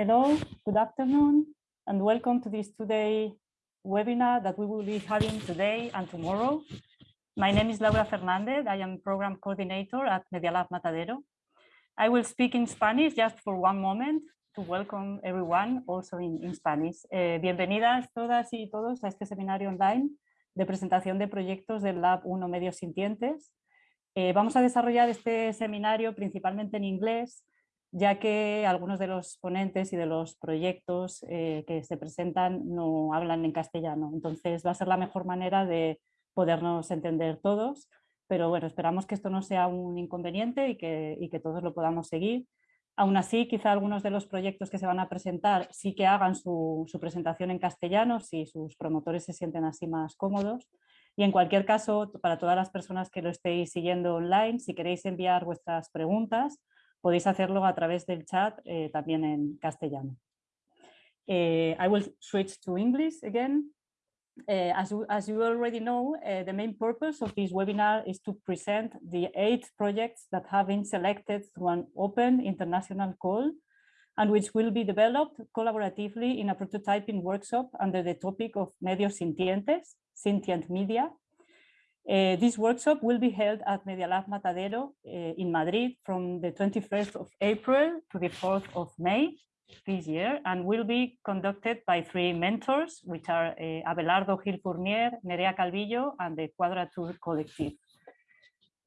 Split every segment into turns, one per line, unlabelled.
hello, good afternoon, and welcome to this today webinar that we will be having today and tomorrow. My name is Laura Fernandez. I am program coordinator at Media Lab Matadero. I will speak in Spanish just for one moment to welcome everyone also in, Spanish. Eh, bienvenidas todas y todos a este seminario online de presentación de proyectos del Lab 1 Medios Sintientes. Eh, vamos a desarrollar este seminario principalmente en inglés ya que algunos de los ponentes y de los proyectos eh, que se presentan no hablan en castellano. Entonces va a ser la mejor manera de podernos entender todos, pero bueno, esperamos que esto no sea un inconveniente y que, y que todos lo podamos seguir. Aún así, quizá algunos de los proyectos que se van a presentar sí que hagan su, su presentación en castellano, si sus promotores se sienten así más cómodos. Y en cualquier caso, para todas las personas que lo estéis siguiendo online, si queréis enviar vuestras preguntas, podéis hacerlo a través del chat eh, también en castellano. Uh, I will switch to English again. Uh, as, you, already know, the main purpose of this webinar is to present the eight projects that have been selected through an open international call and which will be developed collaboratively in a prototyping workshop under the topic of medios sintientes, sentient media, uh, this workshop will be held at Media Lab Matadero uh, in Madrid from the 21st of April to the 4th of May this year and will be conducted by three mentors, which are uh, Abelardo Gil Fournier, Nerea Calvillo, and the Quadrature Collective.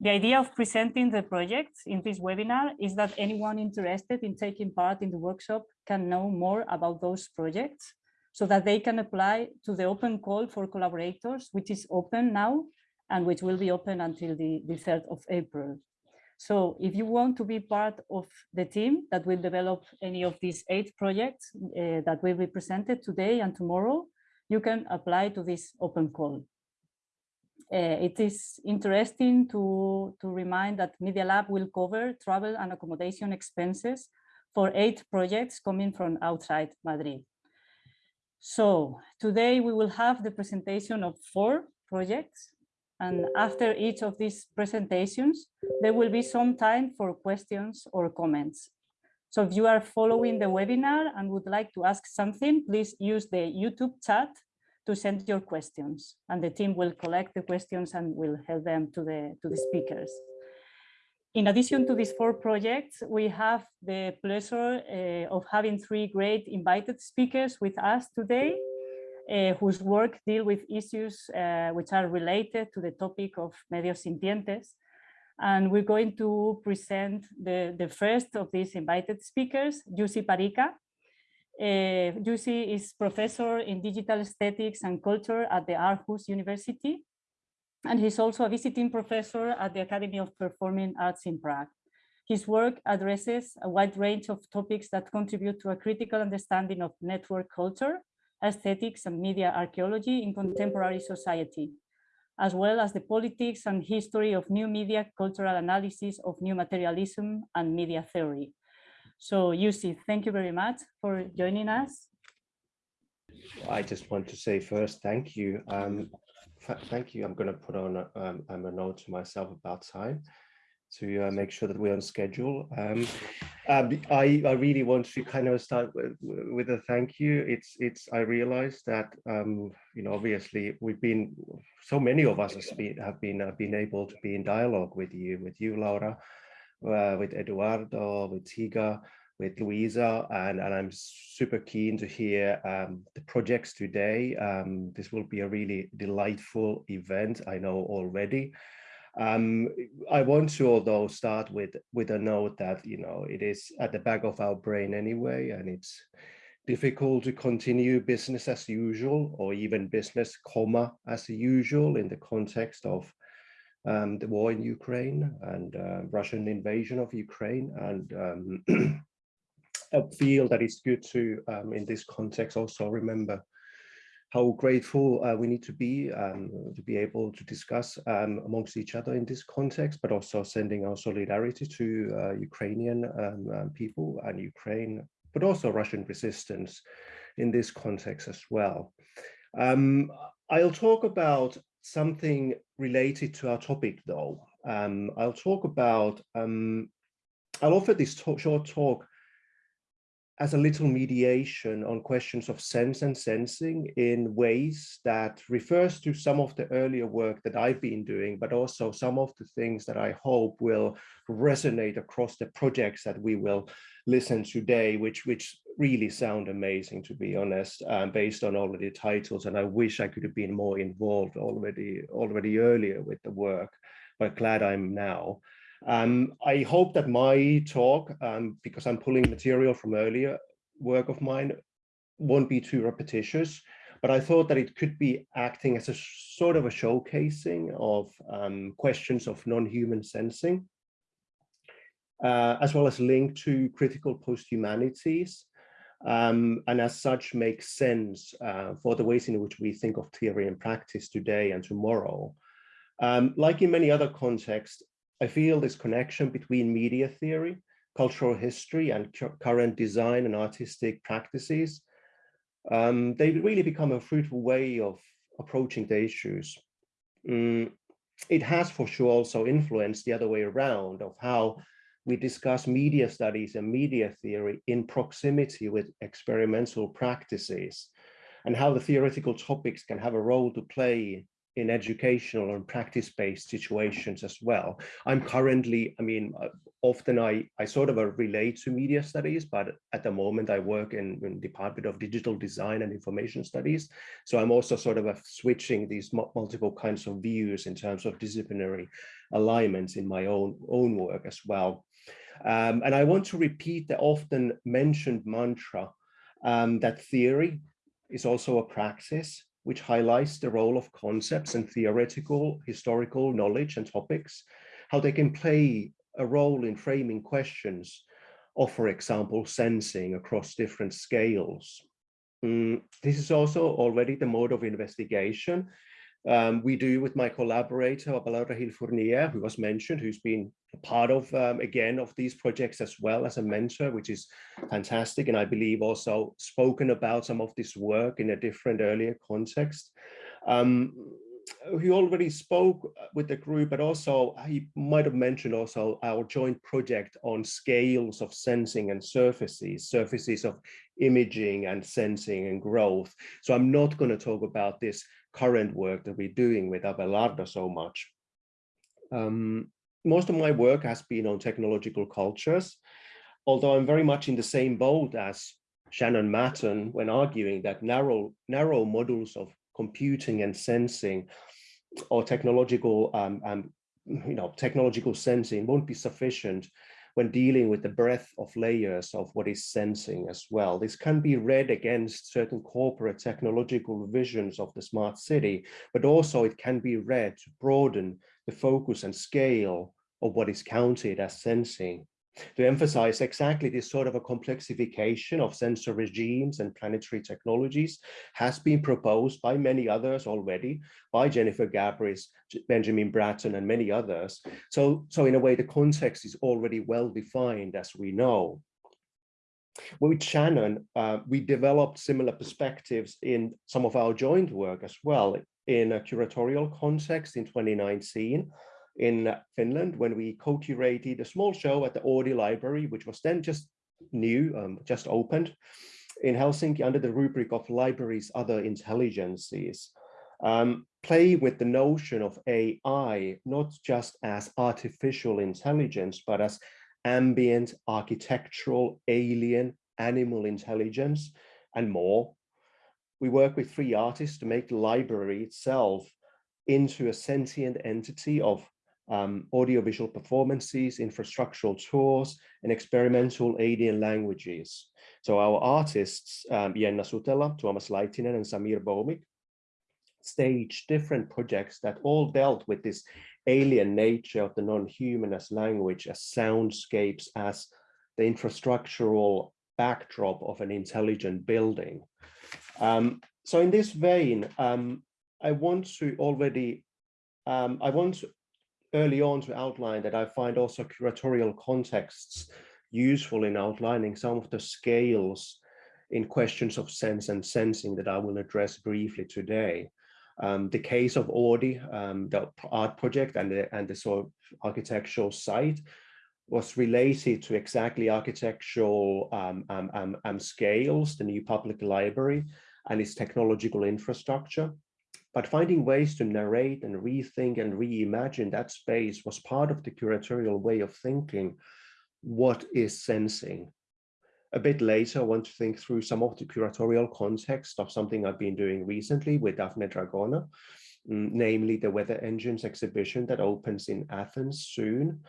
The idea of presenting the projects in this webinar is that anyone interested in taking part in the workshop can know more about those projects so that they can apply to the open call for collaborators, which is open now and which will be open until the, the 3rd of April. So if you want to be part of the team that will develop any of these eight projects uh, that will be presented today and tomorrow, you can apply to this open call. Uh, it is interesting to, to remind that Media Lab will cover travel and accommodation expenses for eight projects coming from outside Madrid. So today we will have the presentation of four projects and after each of these presentations, there will be some time for questions or comments. So if you are following the webinar and would like to ask something, please use the YouTube chat to send your questions and the team will collect the questions and will help them to the, to the speakers. In addition to these four projects, we have the pleasure uh, of having three great invited speakers with us today uh, whose work deal with issues uh, which are related to the topic of medios sintientes. And we're going to present the, the first of these invited speakers, Jussi Parikka. Uh, is professor in digital aesthetics and culture at the Aarhus University. And he's also a visiting professor at the Academy of Performing Arts in Prague. His work addresses a wide range of topics that contribute to a critical understanding of network culture aesthetics and media archaeology in contemporary society, as well as the politics and history of new media, cultural analysis of new materialism and media theory. So Jussi, thank you very much for joining us.
I just want to say first, thank you. Um, thank you. I'm going to put on um, a note to myself about time to uh, make sure that we're on schedule. Um, uh, I, I really want to kind of start with, with a thank you. It's, it's, I realize that, um, you know, obviously we've been, so many of us have been, have been, able to be in dialogue with you, with you, Laura, uh, with Eduardo, with Tega, with Luisa, and, and I'm super keen to hear um, the projects today. Um, this will be a really delightful event, I know already. Um, I want to, although, start with with a note that you know it is at the back of our brain anyway, and it's difficult to continue business as usual or even business comma as usual in the context of um, the war in Ukraine and uh, Russian invasion of Ukraine. And um, I feel that it's good to, um, in this context, also remember how grateful uh, we need to be um, to be able to discuss um, amongst each other in this context, but also sending our solidarity to uh, Ukrainian um, um people and Ukraine, but also Russian resistance in this context as well. Um, I'll talk about something related to our topic though. Um, I'll talk about, I'll offer this short talk as a little mediation on questions of sense and sensing in ways that refers to some of the earlier work that I've been doing, but also some of the things that I hope will resonate across the projects that we will listen today, which, which really sound amazing, to be honest, um, based on already titles. And I wish I could have been more involved already, already earlier with the work, but glad I'm now. Um, I hope that my talk, um, because I'm pulling material from earlier work of mine, won't be too repetitious, but I thought that it could be acting as a sort of a showcasing of um, questions of non-human sensing, uh, as well as link to critical post-humanities, um, and as such makes sense uh, for the ways in which we think of theory and practice today and tomorrow. Um, like in many other contexts, I feel this connection between media theory, cultural history, and current design and artistic practices, um, they really become a fruitful way of approaching the issues. Mm, it has for sure also influenced the other way around of how we discuss media studies and media theory in proximity with experimental practices and how the theoretical topics can have a role to play in educational and practice-based situations as well. I'm currently, I mean, uh, often I, I sort of relate to media studies, but at the moment I work in, in Department of Digital Design and Information Studies. So I'm also sort of switching these multiple kinds of views in terms of disciplinary alignments in my own, own work as well. Um, and I want to repeat the often mentioned mantra um, that theory is also a praxis which highlights the role of concepts and theoretical historical knowledge and topics, how they can play a role in framing questions of, for example, sensing across different scales. Mm, this is also already the mode of investigation um, we do with my collaborator, Abelardo Gil Fournier, who was mentioned, who's been part of, um, again, of these projects as well as a mentor, which is fantastic. And I believe also spoken about some of this work in a different earlier context. Um, he already spoke with the group, but also he might have mentioned also our joint project on scales of sensing and surfaces, surfaces of imaging and sensing and growth. So I'm not going to talk about this current work that we're doing with Abelardo so much. Um, most of my work has been on technological cultures, although I'm very much in the same boat as Shannon Mattern when arguing that narrow, narrow models of computing and sensing or technological um, um, you know, technological sensing won't be sufficient when dealing with the breadth of layers of what is sensing as well. This can be read against certain corporate technological visions of the smart city, but also it can be read to broaden the focus and scale of what is counted as sensing to emphasize exactly this sort of a complexification of sensor regimes and planetary technologies has been proposed by many others already, by Jennifer Gabrys, Benjamin Bratton, and many others. So, so in a way, the context is already well defined, as we know. With Shannon, uh, we developed similar perspectives in some of our joint work as well in a curatorial context in 2019 in Finland when we co-curated a small show at the Oodi Library, which was then just new, um, just opened in Helsinki under the rubric of libraries, other intelligences. Um, play with the notion of AI, not just as artificial intelligence, but as ambient, architectural, alien, animal intelligence, and more. We work with three artists to make the library itself into a sentient entity of um, audiovisual performances, infrastructural tours, and experimental alien languages. So our artists, um, Jenna Sutela, Tuomas Laitinen, and Samir Bhowmik, staged different projects that all dealt with this alien nature of the non-human as language, as soundscapes, as the infrastructural backdrop of an intelligent building. Um, so in this vein, um, I want to already, um, I want early on to outline that I find also curatorial contexts useful in outlining some of the scales in questions of sense and sensing that I will address briefly today. Um, the case of Oodi, um, the art project and the, and the sort of architectural site was related to exactly architectural um, um, um, um, scales, the new public library and its technological infrastructure. But finding ways to narrate and rethink and reimagine that space was part of the curatorial way of thinking what is sensing. A bit later, I want to think through some of the curatorial context of something I've been doing recently with Daphne Dragona, mm, namely the Weather Engines exhibition that opens in Athens soon.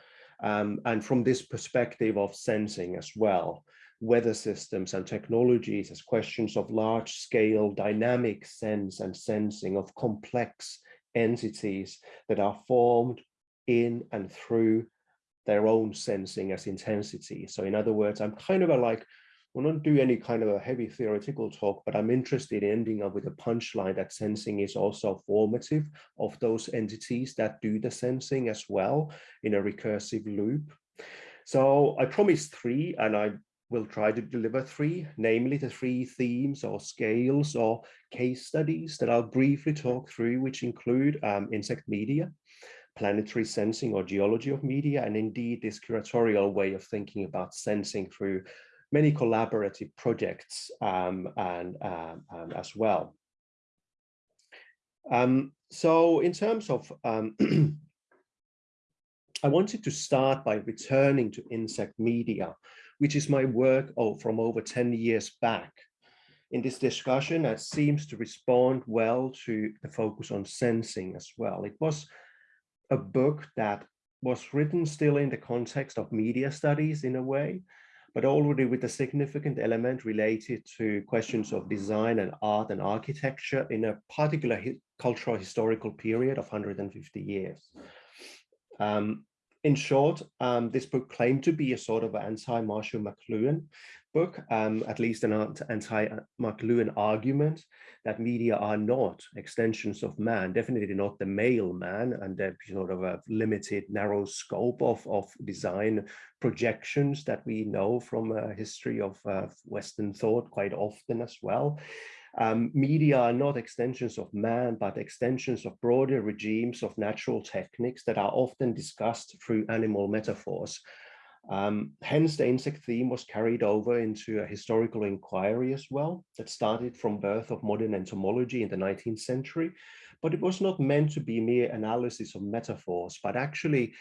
Um, and from this perspective of sensing as well, weather systems and technologies as questions of large scale dynamic sense and sensing of complex entities that are formed in and through their own sensing as intensity. So in other words, I'm kind of a like, we will not do any kind of a heavy theoretical talk, but I'm interested in ending up with a punchline that sensing is also formative of those entities that do the sensing as well in a recursive loop. So I promised three and I will try to deliver three, namely the three themes or scales or case studies that I'll briefly talk through, which include um, insect media, planetary sensing or geology of media, and indeed this curatorial way of thinking about sensing through many collaborative projects um, and um, um as well. Um, so in terms of, um, I wanted to start by returning to insect media, which is my work from over 10 years back. In this discussion, that seems to respond well to the focus on sensing as well. It was a book that was written still in the context of media studies in a way, but already with a significant element related to questions of design and art and architecture in a particular hi cultural historical period of 150 years. Um, in short, um, this book claimed to be a sort of anti-Marshall McLuhan book, um, at least an anti-McLuhan argument that media are not extensions of man, definitely not the male man, and that sort of a limited, narrow scope of, of design projections that we know from a history of uh, Western thought quite often as well. Um, media are not extensions of man, but extensions of broader regimes of natural techniques that are often discussed through animal metaphors. Um, hence, the insect theme was carried over into a historical inquiry as well that started from birth of modern entomology in the 19th century, but it was not meant to be mere analysis of metaphors, but actually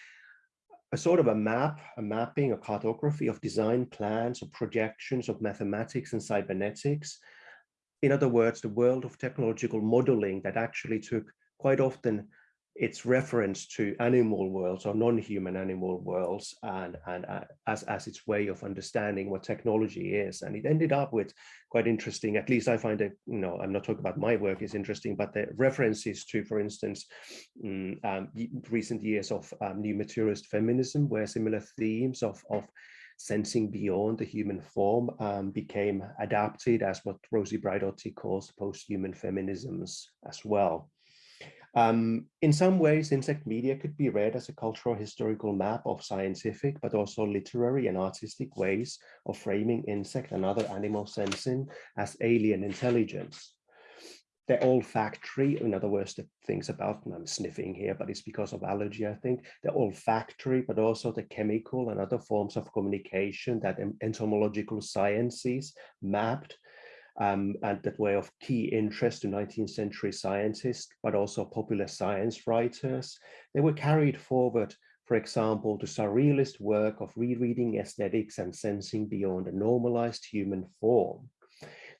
a sort of a map, a mapping, a cartography of design plans or projections of mathematics and cybernetics in other words, the world of technological modeling that actually took quite often its reference to animal worlds or non-human animal worlds and, and uh, as, as its way of understanding what technology is. And it ended up with quite interesting, at least I find it, you know, I'm not talking about my work is interesting, but the references to, for instance, um, um, recent years of um, new materialist feminism, where similar themes of, of sensing beyond the human form um, became adapted as what Rosi Braidotti calls post-human feminisms as well. Um, in some ways, insect media could be read as a cultural historical map of scientific, but also literary and artistic ways of framing insect and other animal sensing as alien intelligence they're olfactory. In other words, the things about, I'm sniffing here, but it's because of allergy, I think. They're olfactory, but also the chemical and other forms of communication that entomological sciences mapped um, and that were of key interest to 19th century scientists, but also popular science writers. They were carried forward, for example, to surrealist work of rereading aesthetics and sensing beyond a normalized human form.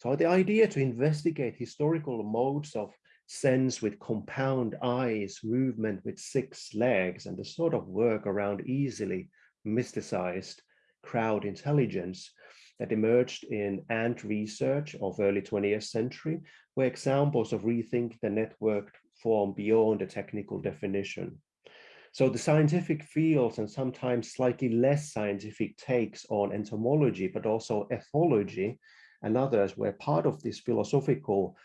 So the idea to investigate historical modes of sense with compound eyes, movement with six legs, and the sort of work around easily mysticized crowd intelligence that emerged in ant research of early 20th century were examples of rethink the networked form beyond a technical definition. So the scientific fields and sometimes slightly less scientific takes on entomology, but also ethology and others were part of this philosophical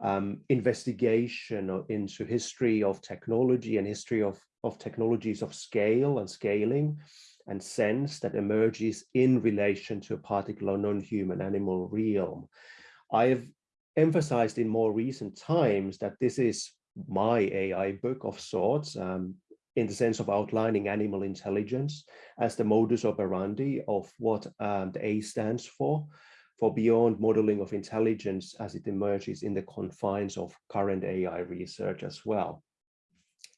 um, investigation into history of technology and history of, of technologies of scale and scaling and sense that emerges in relation to a particular non-human animal realm. I've emphasized in more recent times that this is my AI book of sorts. Um, in the sense of outlining animal intelligence as the modus operandi of what um, the A stands for, for beyond modeling of intelligence as it emerges in the confines of current AI research as well.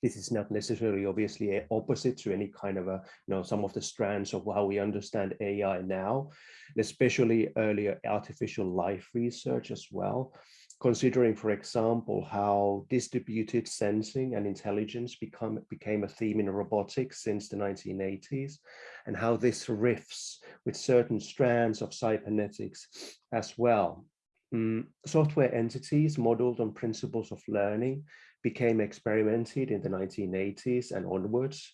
This is not necessarily obviously opposite to any kind of a, you know, some of the strands of how we understand AI now, especially earlier artificial life research as well considering, for example, how distributed sensing and intelligence become, became a theme in robotics since the 1980s, and how this riffs with certain strands of cybernetics as well. Mm, software entities modeled on principles of learning became experimented in the 1980s and onwards,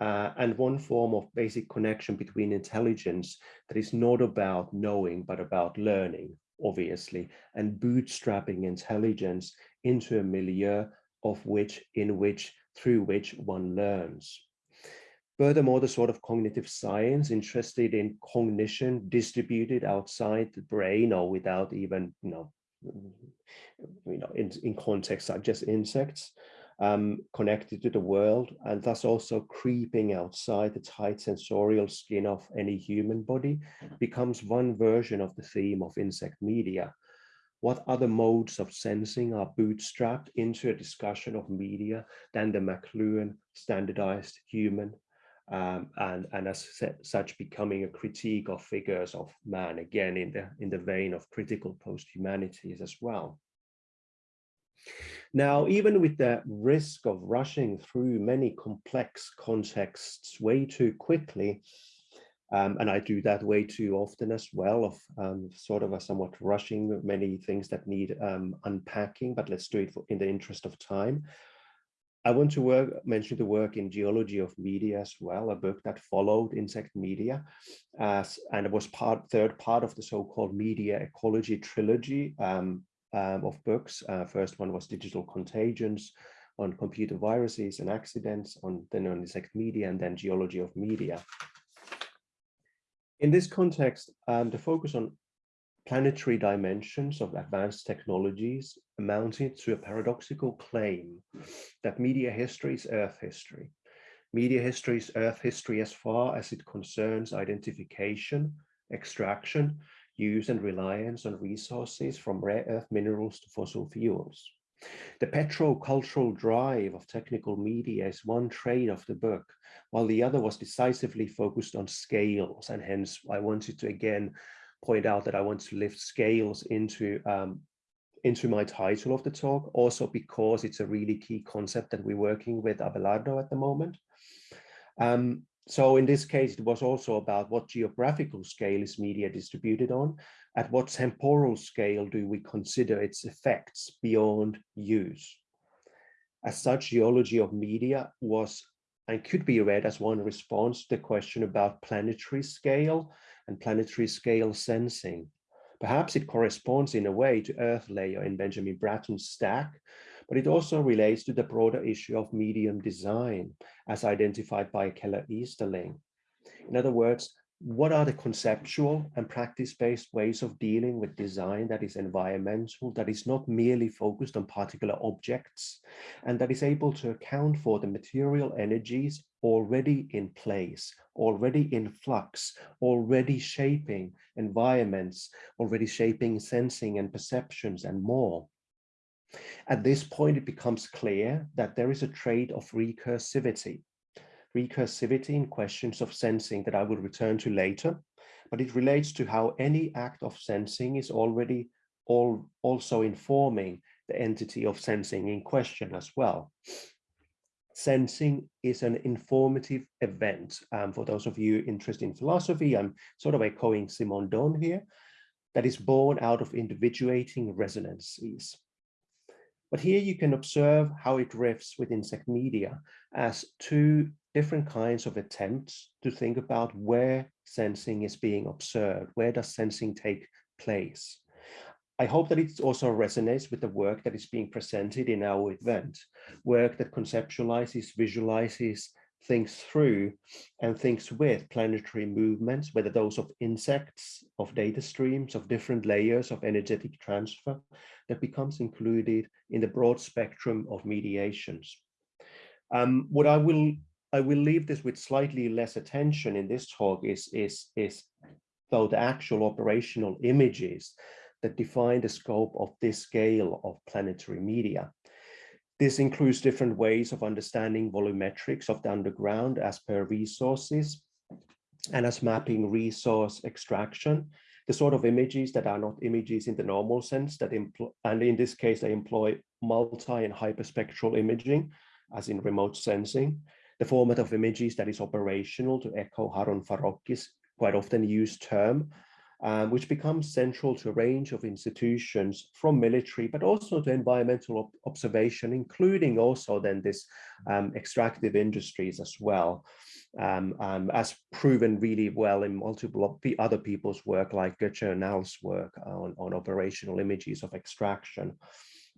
uh, and one form of basic connection between intelligence that is not about knowing, but about learning obviously, and bootstrapping intelligence into a milieu of which, in which, through which one learns. Furthermore, the sort of cognitive science interested in cognition distributed outside the brain or without even, you know, you know, in, in context such as insects, um, connected to the world and thus also creeping outside the tight sensorial skin of any human body becomes one version of the theme of insect media. What other modes of sensing are bootstrapped into a discussion of media than the McLuhan standardized human um, and, and as such becoming a critique of figures of man again in the in the vein of critical post-humanities as well. Now, even with the risk of rushing through many complex contexts way too quickly, um, and I do that way too often as well of um, sort of a somewhat rushing many things that need um, unpacking, but let's do it for, in the interest of time. I want to work, mention the work in Geology of Media as well, a book that followed insect media as, and it was part, third part of the so-called media ecology trilogy um, of books. Uh, first one was Digital Contagions on computer viruses and accidents, on then on insect media, and then Geology of Media. In this context, um, the focus on planetary dimensions of advanced technologies amounted to a paradoxical claim that media history is Earth history. Media history is Earth history as far as it concerns identification, extraction, use and reliance on resources from rare earth minerals to fossil fuels. The petro-cultural drive of technical media is one trait of the book, while the other was decisively focused on scales. And hence I wanted to again point out that I want to lift scales into um, into my title of the talk, also because it's a really key concept that we're working with Abelardo at the moment. Um, so in this case, it was also about what geographical scale is media distributed on, at what temporal scale do we consider its effects beyond use. As such, geology of media was and could be read as one response to the question about planetary scale and planetary scale sensing. Perhaps it corresponds in a way to Earth layer in Benjamin Bratton's stack, but it also relates to the broader issue of medium design as identified by Keller Easterling. In other words, what are the conceptual and practice-based ways of dealing with design that is environmental, that is not merely focused on particular objects, and that is able to account for the material energies already in place, already in flux, already shaping environments, already shaping sensing and perceptions and more. At this point, it becomes clear that there is a trait of recursivity. Recursivity in questions of sensing that I will return to later, but it relates to how any act of sensing is already all, also informing the entity of sensing in question as well. Sensing is an informative event. Um, for those of you interested in philosophy, I'm sort of echoing Simondon here, that is born out of individuating resonances. But here you can observe how it drifts with insect media as two different kinds of attempts to think about where sensing is being observed, where does sensing take place. I hope that it also resonates with the work that is being presented in our event, work that conceptualizes, visualizes, thinks through and thinks with planetary movements, whether those of insects, of data streams, of different layers of energetic transfer that becomes included in the broad spectrum of mediations. Um, what I will I will leave this with slightly less attention in this talk is, is, is though the actual operational images that define the scope of this scale of planetary media. This includes different ways of understanding volumetrics of the underground as per resources and as mapping resource extraction, the sort of images that are not images in the normal sense that employ, and in this case, they employ multi and hyperspectral imaging as in remote sensing, the format of images that is operational to echo Harun Farocki's quite often used term, um, which becomes central to a range of institutions from military, but also to environmental ob observation, including also then this um, extractive industries as well, um, um as proven really well in multiple the other people's work, like Götze and Al's work on, on operational images of extraction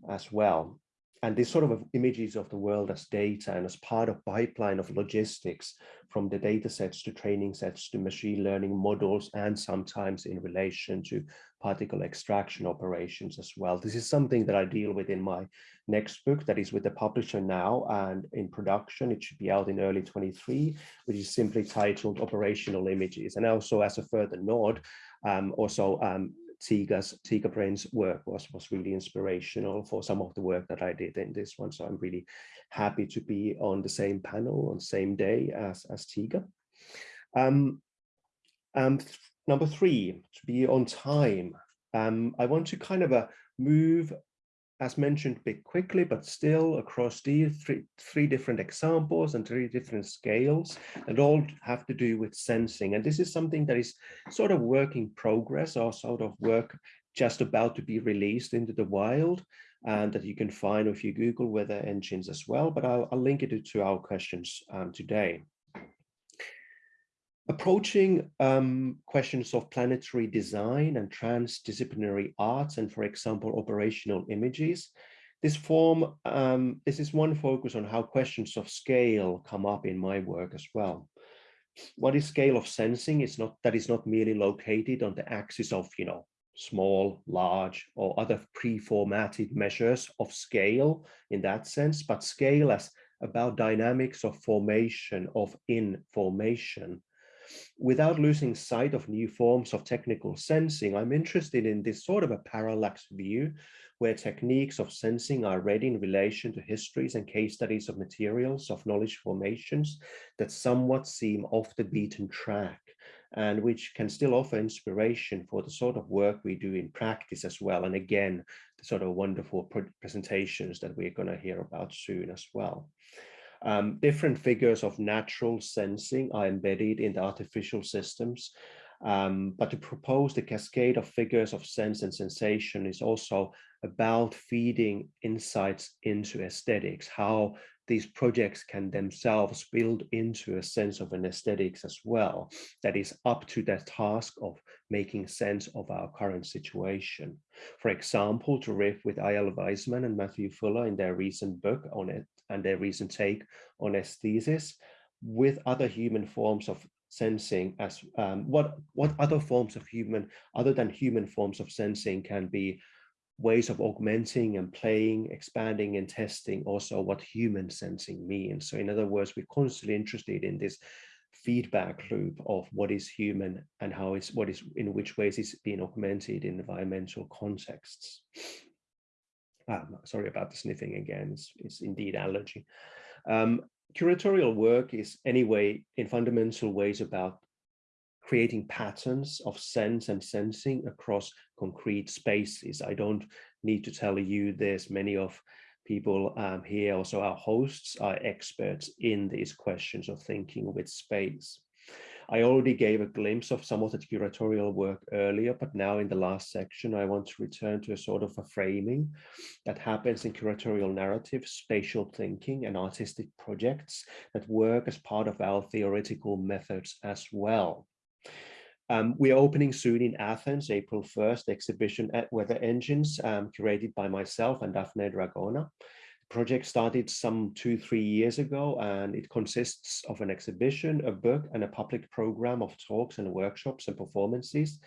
as well and this sort of images of the world as data and as part of pipeline of logistics from the data sets to training sets to machine learning models and sometimes in relation to particle extraction operations as well. This is something that I deal with in my next book that is with the publisher now and in production. It should be out in early 23, which is simply titled Operational Images. And also as a further nod, um, also um, Tega's Tega Brain's work was was really inspirational for some of the work that I did in this one. So I'm really happy to be on the same panel on same day as as Tega. Um, um, number three, to be on time. Um, I want to kind of uh, move as mentioned, a bit quickly, but still across these three, three different examples and three different scales and all have to do with sensing. And this is something that is sort of work in progress or sort of work just about to be released into the wild and that you can find if you Google weather engines as well, but I'll, I'll link it to our questions um, today. Approaching um, questions of planetary design and transdisciplinary arts and, for example, operational images, this form, um, this is one focus on how questions of scale come up in my work as well. What is scale of sensing? It's not that is not merely located on the axis of, you know, small, large, or other pre-formatted measures of scale in that sense, but scale as about dynamics of formation of information without losing sight of new forms of technical sensing, I'm interested in this sort of a parallax view where techniques of sensing are read in relation to histories and case studies of materials of knowledge formations that somewhat seem off the beaten track and which can still offer inspiration for the sort of work we do in practice as well. And again, the sort of wonderful presentations that we're going to hear about soon as well. Um, different figures of natural sensing are embedded in the artificial systems, um, but to propose the cascade of figures of sense and sensation is also about feeding insights into aesthetics, how these projects can themselves build into a sense of an aesthetics as well, that is up to the task of making sense of our current situation. For example, to riff with Eyal Weizman and Matthew Fuller in their recent book on it and their recent take on aesthesis, with other human forms of sensing as um, what what other forms of human other than human forms of sensing can be ways of augmenting and playing, expanding and testing also what human sensing means. So in other words, we're constantly interested in this feedback loop of what is human and how is what is in which ways is being augmented in environmental contexts. Um, sorry about the sniffing again, it's, it's indeed allergy. Um, curatorial work is anyway in fundamental ways about creating patterns of sense and sensing across concrete spaces. I don't need to tell you this, many of people um, here, also our hosts are experts in these questions of thinking with space. I already gave a glimpse of some of the curatorial work earlier, but now in the last section, I want to return to a sort of a framing that happens in curatorial narrative, spatial thinking, and artistic projects that work as part of our theoretical methods as well. Um, we are opening soon in Athens, April 1st, the exhibition at Weather Engines, um, curated by myself and Daphne Dragona. The project started some two, three years ago, and it consists of an exhibition, a book, and a public program of talks and workshops and performances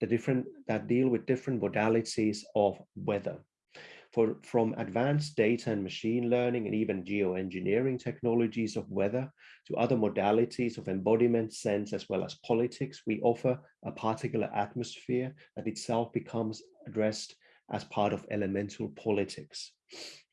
that, different, that deal with different modalities of weather. for, from advanced data and machine learning and even geoengineering technologies of weather to other modalities of embodiment sense as well as politics, we offer a particular atmosphere that itself becomes addressed as part of elemental politics.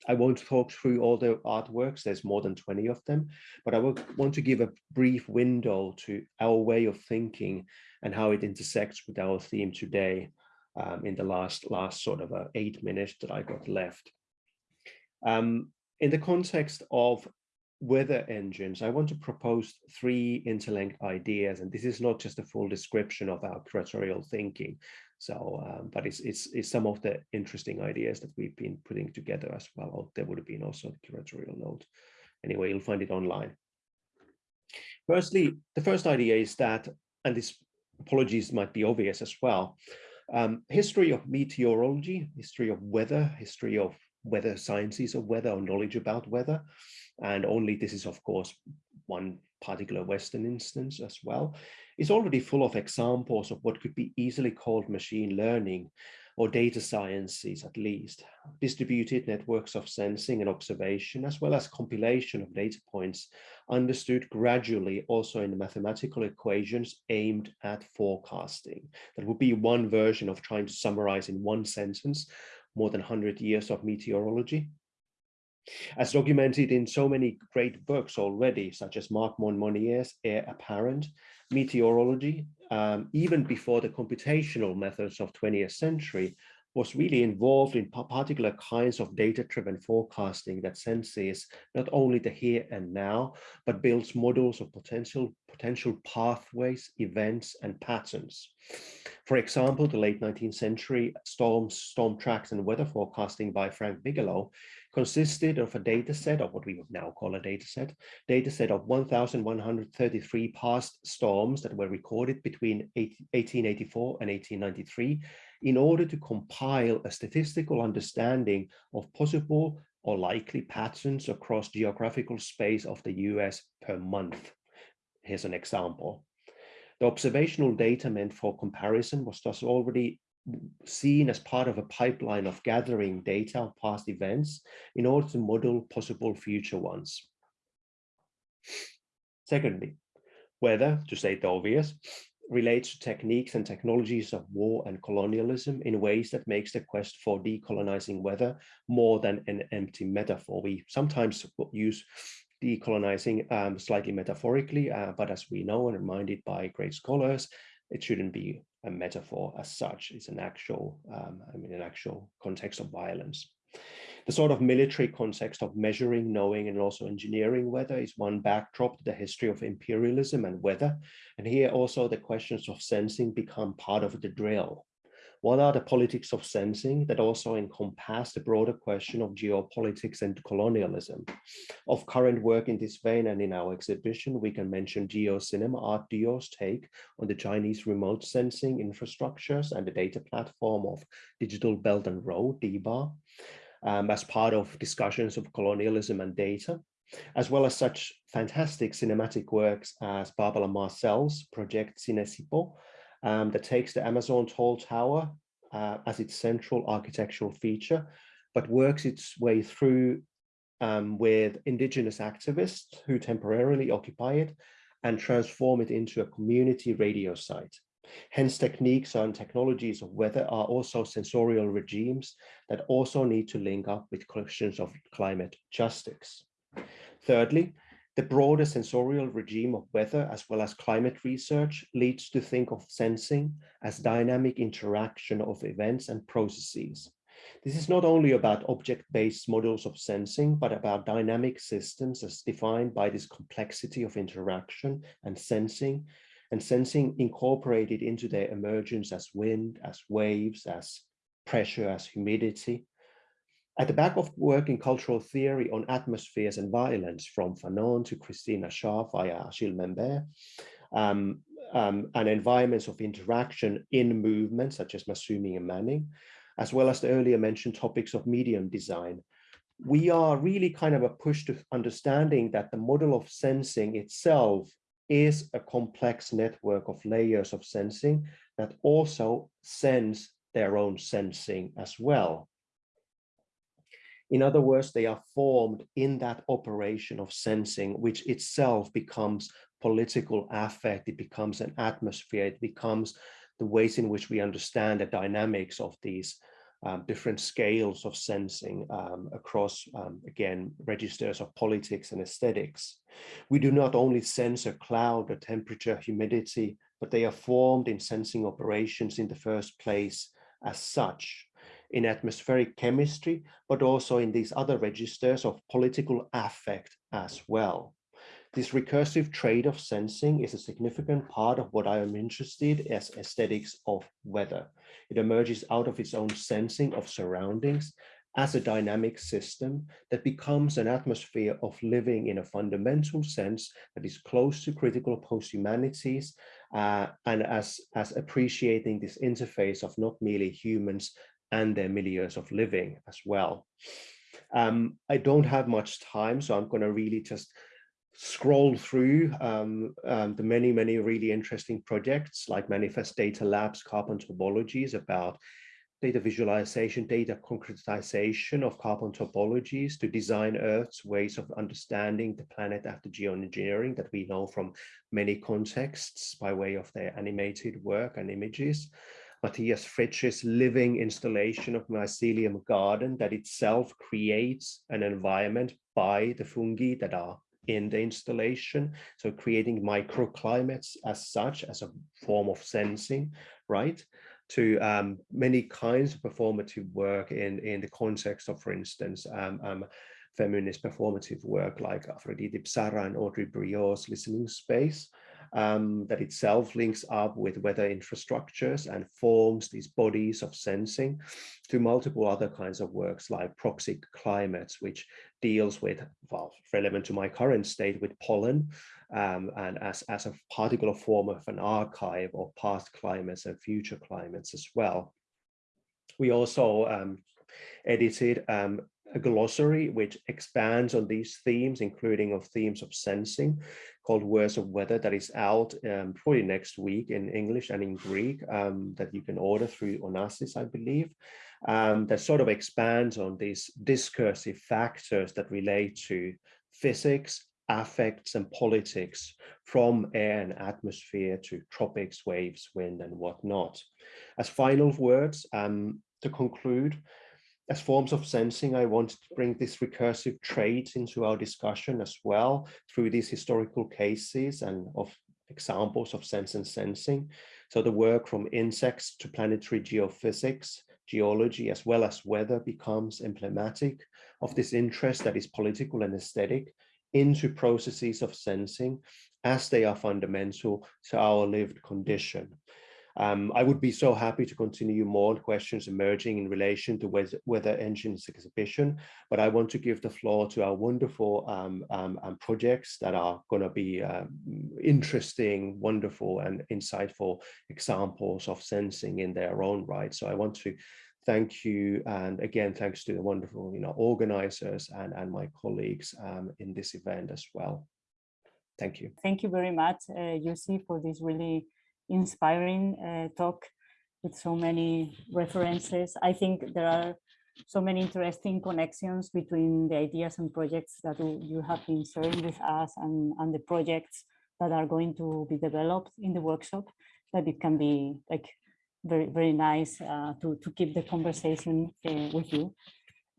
I won't talk through all the artworks, there's more than 20 of them, but I want to give a brief window to our way of thinking and how it intersects with our theme today um, in the last, last sort of uh, eight minutes that I got left. Um, in the context of weather engines, I want to propose three interlinked ideas, and this is not just a full description of our curatorial thinking. So, um, but it's, it's, it's some of the interesting ideas that we've been putting together as well. Or there would have been also the curatorial note. Anyway, you'll find it online. Firstly, the first idea is that, and this apologies might be obvious as well, um, history of meteorology, history of weather, history of weather sciences of weather or knowledge about weather. And only this is, of course, one particular Western instance as well, is already full of examples of what could be easily called machine learning or data sciences at least, distributed networks of sensing and observation, as well as compilation of data points understood gradually also in the mathematical equations aimed at forecasting. That would be one version of trying to summarize in one sentence more than 100 years of meteorology. As documented in so many great books already, such as Mark Monmonier's Air Apparent, meteorology, um, even before the computational methods of 20th century, was really involved in particular kinds of data-driven forecasting that senses not only the here and now, but builds models of potential, potential pathways, events, and patterns. For example, the late 19th century storms, storm tracks and weather forecasting by Frank Bigelow consisted of a data set of what we would now call a data set, data set of 1,133 past storms that were recorded between 1884 and 1893 in order to compile a statistical understanding of possible or likely patterns across geographical space of the US per month. Here's an example. The observational data meant for comparison was thus already seen as part of a pipeline of gathering data of past events in order to model possible future ones. Secondly, weather, to state the obvious, relates to techniques and technologies of war and colonialism in ways that makes the quest for decolonizing weather more than an empty metaphor. We sometimes use decolonizing um, slightly metaphorically, uh, but as we know and reminded by great scholars, it shouldn't be a metaphor as such. It's an actual, um, I mean, an actual context of violence. The sort of military context of measuring, knowing, and also engineering weather is one backdrop to the history of imperialism and weather. And here also the questions of sensing become part of the drill. What are the politics of sensing that also encompass the broader question of geopolitics and colonialism? Of current work in this vein and in our exhibition, we can mention GeoCinema Art Duo's take on the Chinese remote sensing infrastructures and the data platform of Digital Belt and Road, DBAR, um, as part of discussions of colonialism and data as well as such fantastic cinematic works as Barbara Marcel's project Cinecipo, um, that takes the Amazon tall tower uh, as its central architectural feature, but works its way through um, with indigenous activists who temporarily occupy it and transform it into a community radio site. Hence, techniques and technologies of weather are also sensorial regimes that also need to link up with questions of climate justice. Thirdly, the broader sensorial regime of weather as well as climate research leads to think of sensing as dynamic interaction of events and processes. This is not only about object-based models of sensing, but about dynamic systems as defined by this complexity of interaction and sensing, and sensing incorporated into their emergence as wind, as waves, as pressure, as humidity, at the back of work in cultural theory on atmospheres and violence from Fanon to Christina Sharpe via Achille Mbembe, um, um, and environments of interaction in movement such as Massumi and Manning, as well as the earlier mentioned topics of medium design. We are really kind of a push to understanding that the model of sensing itself is a complex network of layers of sensing that also sense their own sensing as well. In other words, they are formed in that operation of sensing, which itself becomes political affect, it becomes an atmosphere, it becomes the ways in which we understand the dynamics of these um, different scales of sensing um, across, um, again, registers of politics and aesthetics. We do not only sense a cloud, a temperature, humidity, but they are formed in sensing operations in the first place as such in atmospheric chemistry, but also in these other registers of political affect as well. This recursive trait of sensing is a significant part of what I am interested as aesthetics of weather. It emerges out of its own sensing of surroundings as a dynamic system that becomes an atmosphere of living in a fundamental sense that is close to critical post-humanities uh, and as, as appreciating this interface of not merely humans and their milieus of living as well. Um, I don't have much time, so I'm going to really just scroll through um, um, the many, many really interesting projects like Manifest Data Labs, Carbon Topologies about data visualization, data concretization of carbon topologies to Design Earth's ways of understanding the planet after geoengineering that we know from many contexts by way of their animated work and images. Matthias Fritzsche's living installation of mycelium garden that itself creates an environment by the fungi that are in the installation. So creating microclimates as such as a form of sensing, right? To um, many kinds of performative work in, in the context of, for instance, um, um, feminist performative work like Afroditi Psarra and Audrey Briot's listening space um, that itself links up with weather infrastructures and forms these bodies of sensing to multiple other kinds of works like proxic climates, which deals with, well, relevant to my current state with pollen um, and as, as a particular form of an archive of past climates and future climates as well. We also um, edited um, a glossary which expands on these themes, including of themes of sensing, called Words of Weather, that is out um, probably next week in English and in Greek, um, that you can order through Onassis, I believe, um, that sort of expands on these discursive factors that relate to physics, affects and politics from air and atmosphere to tropics, waves, wind and whatnot. As final words, um, to conclude, as forms of sensing, I wanted to bring this recursive trait into our discussion as well through these historical cases and of examples of sense and sensing. So the work from insects to planetary geophysics, geology, as well as weather becomes emblematic of this interest that is political and aesthetic into processes of sensing as they are fundamental to our lived condition. Um, I would be so happy to continue more questions emerging in relation to weather engines exhibition, but I want to give the floor to our wonderful um, um, um projects that are going to be um, interesting, wonderful and insightful examples of sensing in their own right. So I want to thank you and again thanks to the wonderful you know organizers and and my colleagues um, in this event as well thank you
thank you very much uh, Jussi for this really inspiring uh, talk with so many references. I think there are so many interesting connections between the ideas and projects that you have been sharing with us and, and the projects that are going to be developed in the workshop that it can be like very very nice uh, to to keep the conversation uh, with you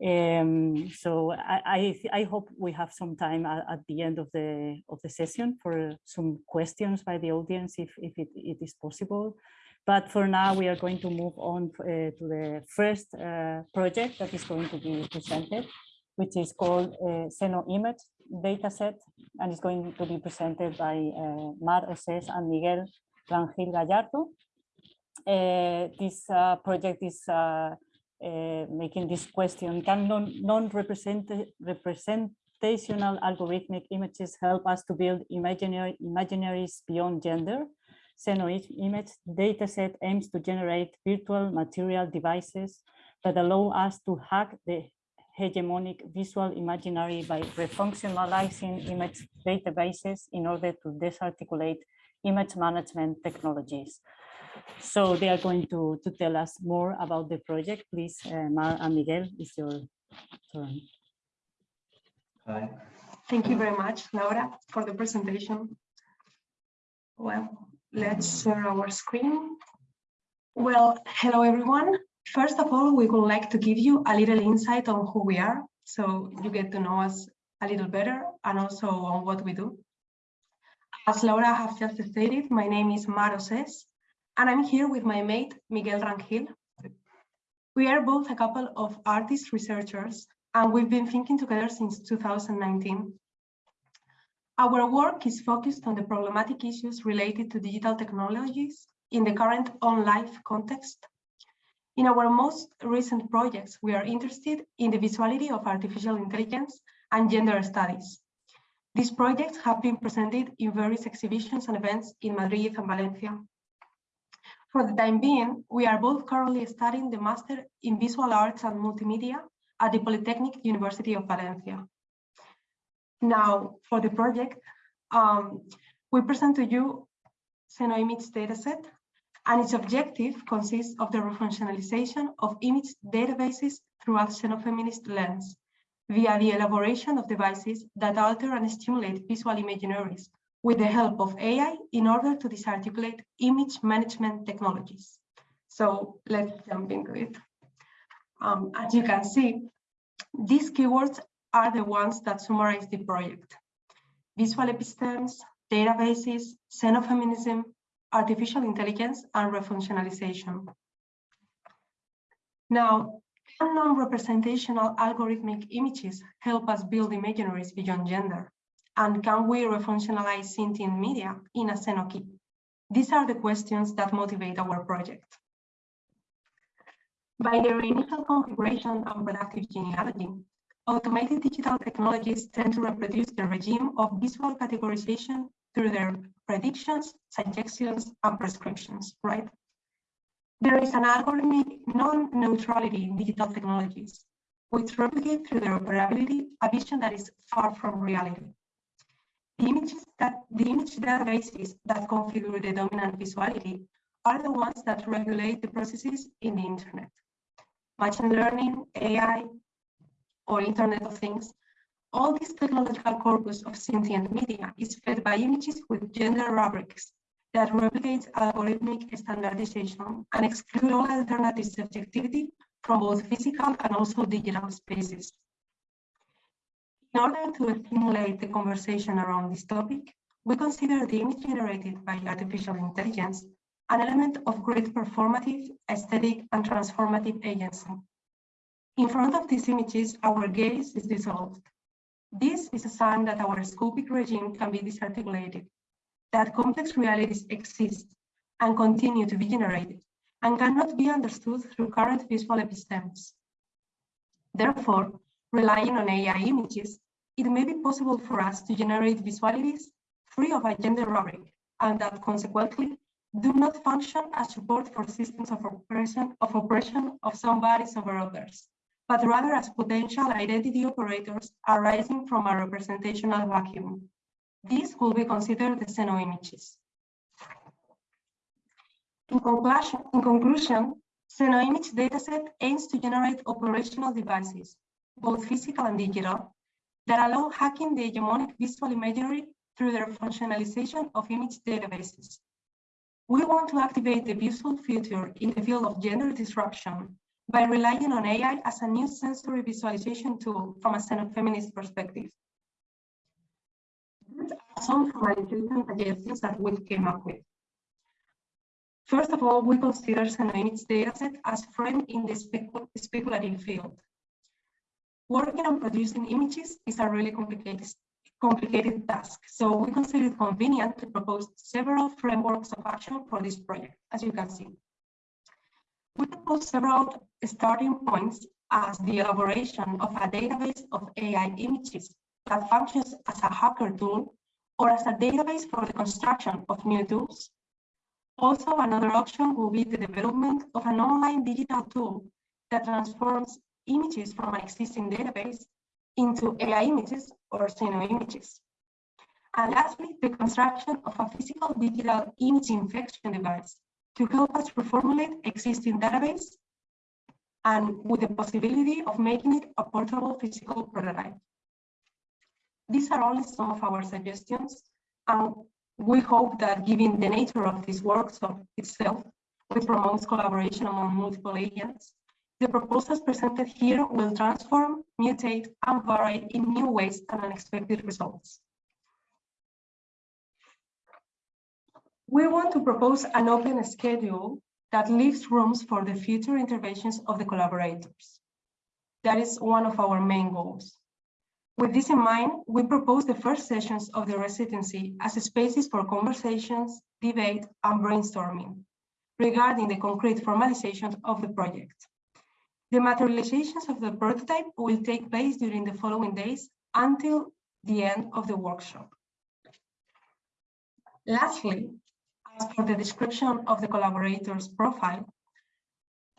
um, so I, I, I, hope we have some time at, at, the end of the of the session for some questions by the audience if, if it, it is possible. But for now, we are going to move on uh, to the first uh, project that is going to be presented, which is called uh, Xeno Image Dataset, and it's going to be presented by uh, Mar Osés and Miguel Rangel Gallardo. Uh, this uh, project is uh, making this question, can non-representational algorithmic images help us to build imaginary imaginaries beyond gender? Xeno image dataset aims to generate virtual material devices that allow us to hack the hegemonic visual imaginary by refunctionalizing image databases in order to disarticulate image management technologies. So they are going to, to tell us more about the project. Please, uh, Mar and Miguel, it's your, turn.
Hi.
Thank you very much, Laura, for the presentation. Well, let's share our screen. Well, hello, everyone. First of all, we would like to give you a little insight on who we are, so you get to know us a little better and also on what we do. As Laura has just stated, my name is Mar Osés, and I'm here with my mate, Miguel Rangel. We are both a couple of artist researchers, and we've been thinking together since 2019. Our work is focused on the problematic issues related to digital technologies in the current on-life context. In our most recent projects, we are interested in the visuality of artificial intelligence and gender studies. These projects have been presented in various exhibitions and events in Madrid and Valencia. For the time being, we are both currently studying the Master in Visual Arts and Multimedia at the Polytechnic University of Valencia. Now, for the project, um, we present to you Xenoimage dataset, and its objective consists of the refunctionalization of image databases through a xenofeminist lens via the elaboration of devices that alter and stimulate visual imaginaries with the help of AI in order to disarticulate image management technologies. So let's jump into it. Um, as you can see, these keywords are the ones that summarize the project. Visual epistemes, databases, xenofeminism, artificial intelligence, and refunctionalization. Now, can non-representational algorithmic images help us build imaginaries beyond gender? And can we refunctionalize sentient media in a xenokey? These are the questions that motivate our project. By their initial configuration and productive genealogy, automated digital technologies tend to reproduce the regime of visual categorization through their predictions, suggestions, and prescriptions, right? There is an algorithmic non-neutrality in digital technologies, which replicate through their operability a vision that is far from reality. The images that the image databases that configure the dominant visuality are the ones that regulate the processes in the internet. Machine learning, AI, or Internet of Things, all this technological corpus of sentient media is fed by images with gender rubrics that replicates algorithmic standardization and exclude all alternative subjectivity from both physical and also digital spaces. In order to stimulate the conversation around this topic, we consider the image generated by artificial intelligence an element of great performative, aesthetic, and transformative agency. In front of these images, our gaze is dissolved. This is a sign that our scopic regime can be disarticulated, that complex realities exist and continue to be generated, and cannot be understood through current visual epistemes. Therefore, relying on AI images, it may be possible for us to generate visualities free of a gender rubric, and that consequently do not function as support for systems of oppression of, oppression of some bodies over others but rather as potential identity operators arising from a representational vacuum. These will be considered the xenoimages. In conclusion, in conclusion dataset aims to generate operational devices, both physical and digital, that allow hacking the hegemonic visual imagery through the functionalization of image databases. We want to activate the visual future in the field of gender disruption by relying on AI as a new sensory visualization tool from a feminist perspective. These are some formalization suggestions that we came up with. First of all, we consider xenoimage dataset as friend in the speculative field. Working on producing images is a really complicated, complicated task, so we consider it convenient to propose several frameworks of action for this project, as you can see. We propose several starting points as the elaboration of a database of AI images that functions as a hacker tool or as a database for the construction of new tools. Also, another option will be the development of an online digital tool that transforms images from an existing database into AI images or xeno images. And lastly, the construction of a physical digital image infection device to help us reformulate existing database and with the possibility of making it a portable physical prototype. These are only some of our suggestions, and we hope that given the nature of this workshop itself, which promotes collaboration among multiple agents, the proposals presented here will transform, mutate, and vary in new ways and unexpected results. We want to propose an open schedule that leaves rooms for the future interventions of the collaborators. That is one of our main goals. With this in mind, we propose the first sessions of the residency as spaces for conversations, debate, and brainstorming regarding the concrete formalization of the project. The materializations of the prototype will take place during the following days until the end of the workshop. Lastly, as for the description of the collaborator's profile,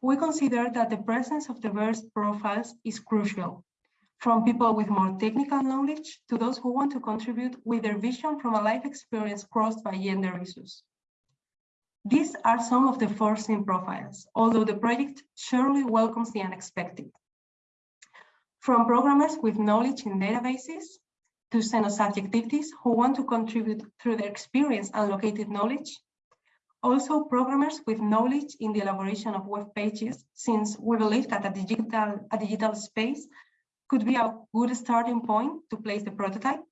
we consider that the presence of diverse profiles is crucial, from people with more technical knowledge to those who want to contribute with their vision from a life experience crossed by gender issues. These are some of the foreseen profiles, although the project surely welcomes the unexpected. From programmers with knowledge in databases to xenosubjectivities who want to contribute through their experience and located knowledge. Also programmers with knowledge in the elaboration of web pages, since we believe that a digital, a digital space could be a good starting point to place the prototype.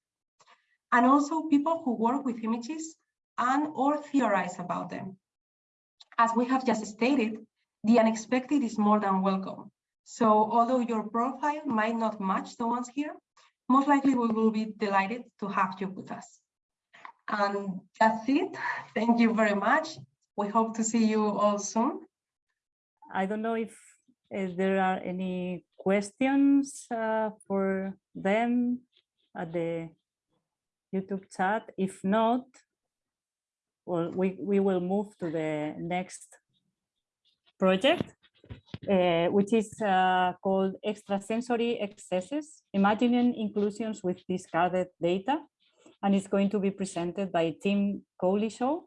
And also people who work with images and or theorize about them. As we have just stated, the unexpected is more than welcome. So although your profile might not match the ones here, most likely we will be delighted to have you with us. And that's it. Thank you very much. We hope to see you all soon.
I don't know if, if there are any questions uh, for them at the YouTube chat. If not, well, we, we will move to the next project, uh, which is uh, called Extrasensory Excesses, Imagining Inclusions with Discarded Data. And it's going to be presented by Tim Cowlishaw.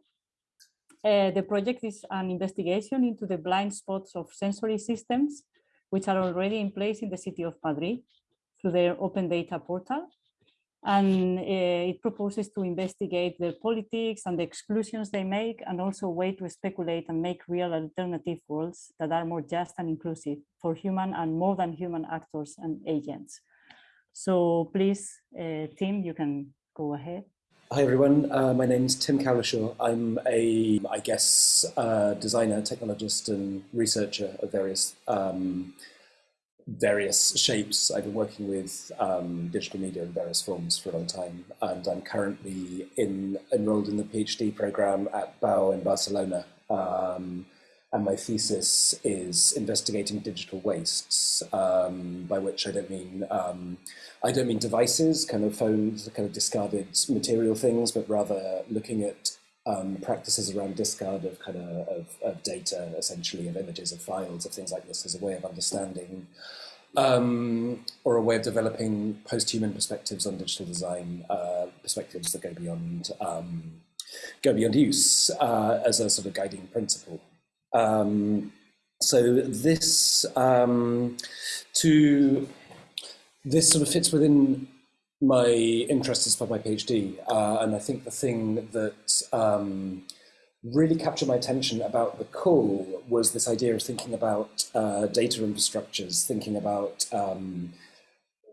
Uh, the project is an investigation into the blind spots of sensory systems, which are already in place in the city of Madrid through their open data portal and uh, it proposes to investigate the politics and the exclusions they make and also a way to speculate and make real alternative worlds that are more just and inclusive for human and more than human actors and agents. So please, uh, Tim, you can go ahead.
Hi everyone, uh, my name is Tim Cowlishaw. I'm a, I guess, uh, designer, technologist and researcher of various um, various shapes. I've been working with um, digital media in various forms for a long time, and I'm currently in, enrolled in the PhD program at BAU in Barcelona. Um, and my thesis is investigating digital wastes, um, by which I don't mean um, I don't mean devices, kind of phones, kind of discarded material things, but rather looking at um, practices around discard of kind of, of, of, data, essentially, of images, of files, of things like this as a way of understanding um, or a way of developing post-human perspectives on digital design, uh, perspectives that go beyond um, go beyond use uh, as a sort of guiding principle. Um, so this um, to this sort of fits within my interest as part of my PhD, uh, and I think the thing that um, really captured my attention about the call was this idea of thinking about uh, data infrastructures, thinking about um,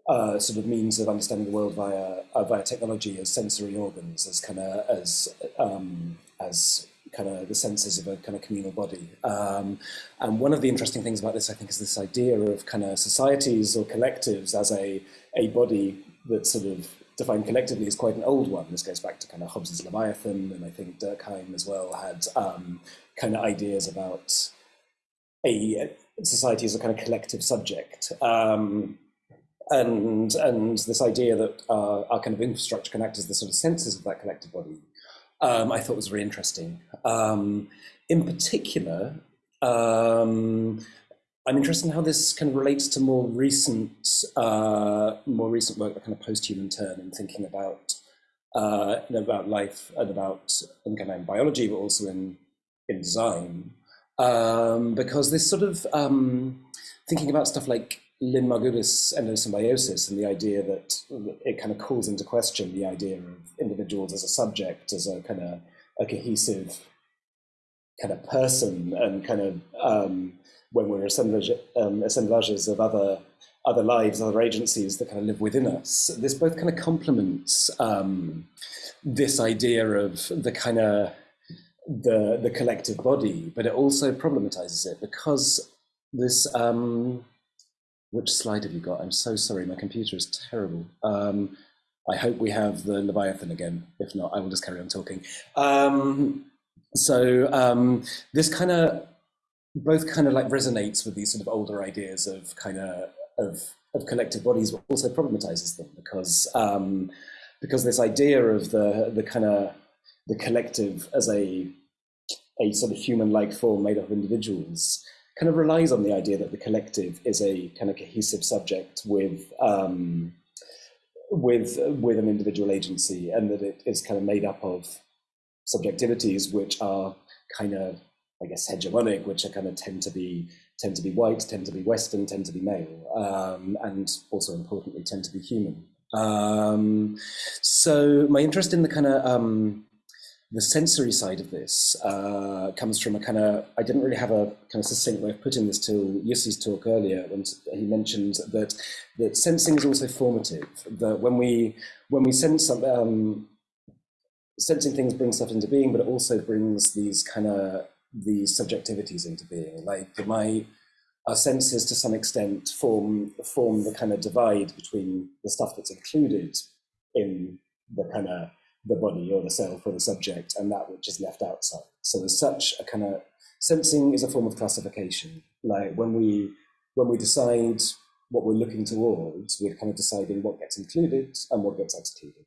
uh, sort of means of understanding the world via uh, via technology as sensory organs, as kind of as um, as kind of the senses of a kind of communal body. Um, and one of the interesting things about this, I think, is this idea of kind of societies or collectives as a a body that sort of defined collectively is quite an old one. This goes back to kind of Hobbes's Leviathan, and I think Durkheim as well had um, kind of ideas about a society as a kind of collective subject. Um, and, and this idea that uh, our kind of infrastructure can act as the sort of senses of that collective body, um, I thought was very interesting. Um, in particular, um, I'm interested in how this kind of relates to more recent, uh, more recent work, the kind of post-human turn, and thinking about uh, about life and about in kind of biology, but also in in design, um, because this sort of um, thinking about stuff like Lynn Margulis endosymbiosis and the idea that it kind of calls into question the idea of individuals as a subject, as a kind of a cohesive kind of person, and kind of um, when we're assemblage, um, assemblages of other other lives, other agencies that kind of live within us. This both kind of complements um, this idea of the kind of the the collective body, but it also problematizes it because this. Um, which slide have you got? I'm so sorry, my computer is terrible. Um, I hope we have the Leviathan again. If not, I will just carry on talking. Um, so um, this kind of both kind of like resonates with these sort of older ideas of kind of of, of collective bodies, but also problematizes them because um, because this idea of the the kind of the collective as a a sort of human-like form made up of individuals kind of relies on the idea that the collective is a kind of cohesive subject with um, with with an individual agency, and that it is kind of made up of subjectivities which are kind of, I guess, hegemonic, which are kind of tend to be tend to be white, tend to be Western, tend to be male, um, and also importantly tend to be human. Um, so my interest in the kind of um, the sensory side of this uh, comes from a kind of, I didn't really have a kind of succinct way of putting this till Jussi's talk earlier when he mentioned that, that sensing is also formative, that when we, when we sense some, um, sensing things bring stuff into being, but it also brings these kind of, these subjectivities into being. Like my, our senses to some extent form, form the kind of divide between the stuff that's included in the kind of the body or the self or the subject and that which is left outside. So as such, a kind of sensing is a form of classification. Like when we when we decide what we're looking towards, we're kind of deciding what gets included and what gets excluded.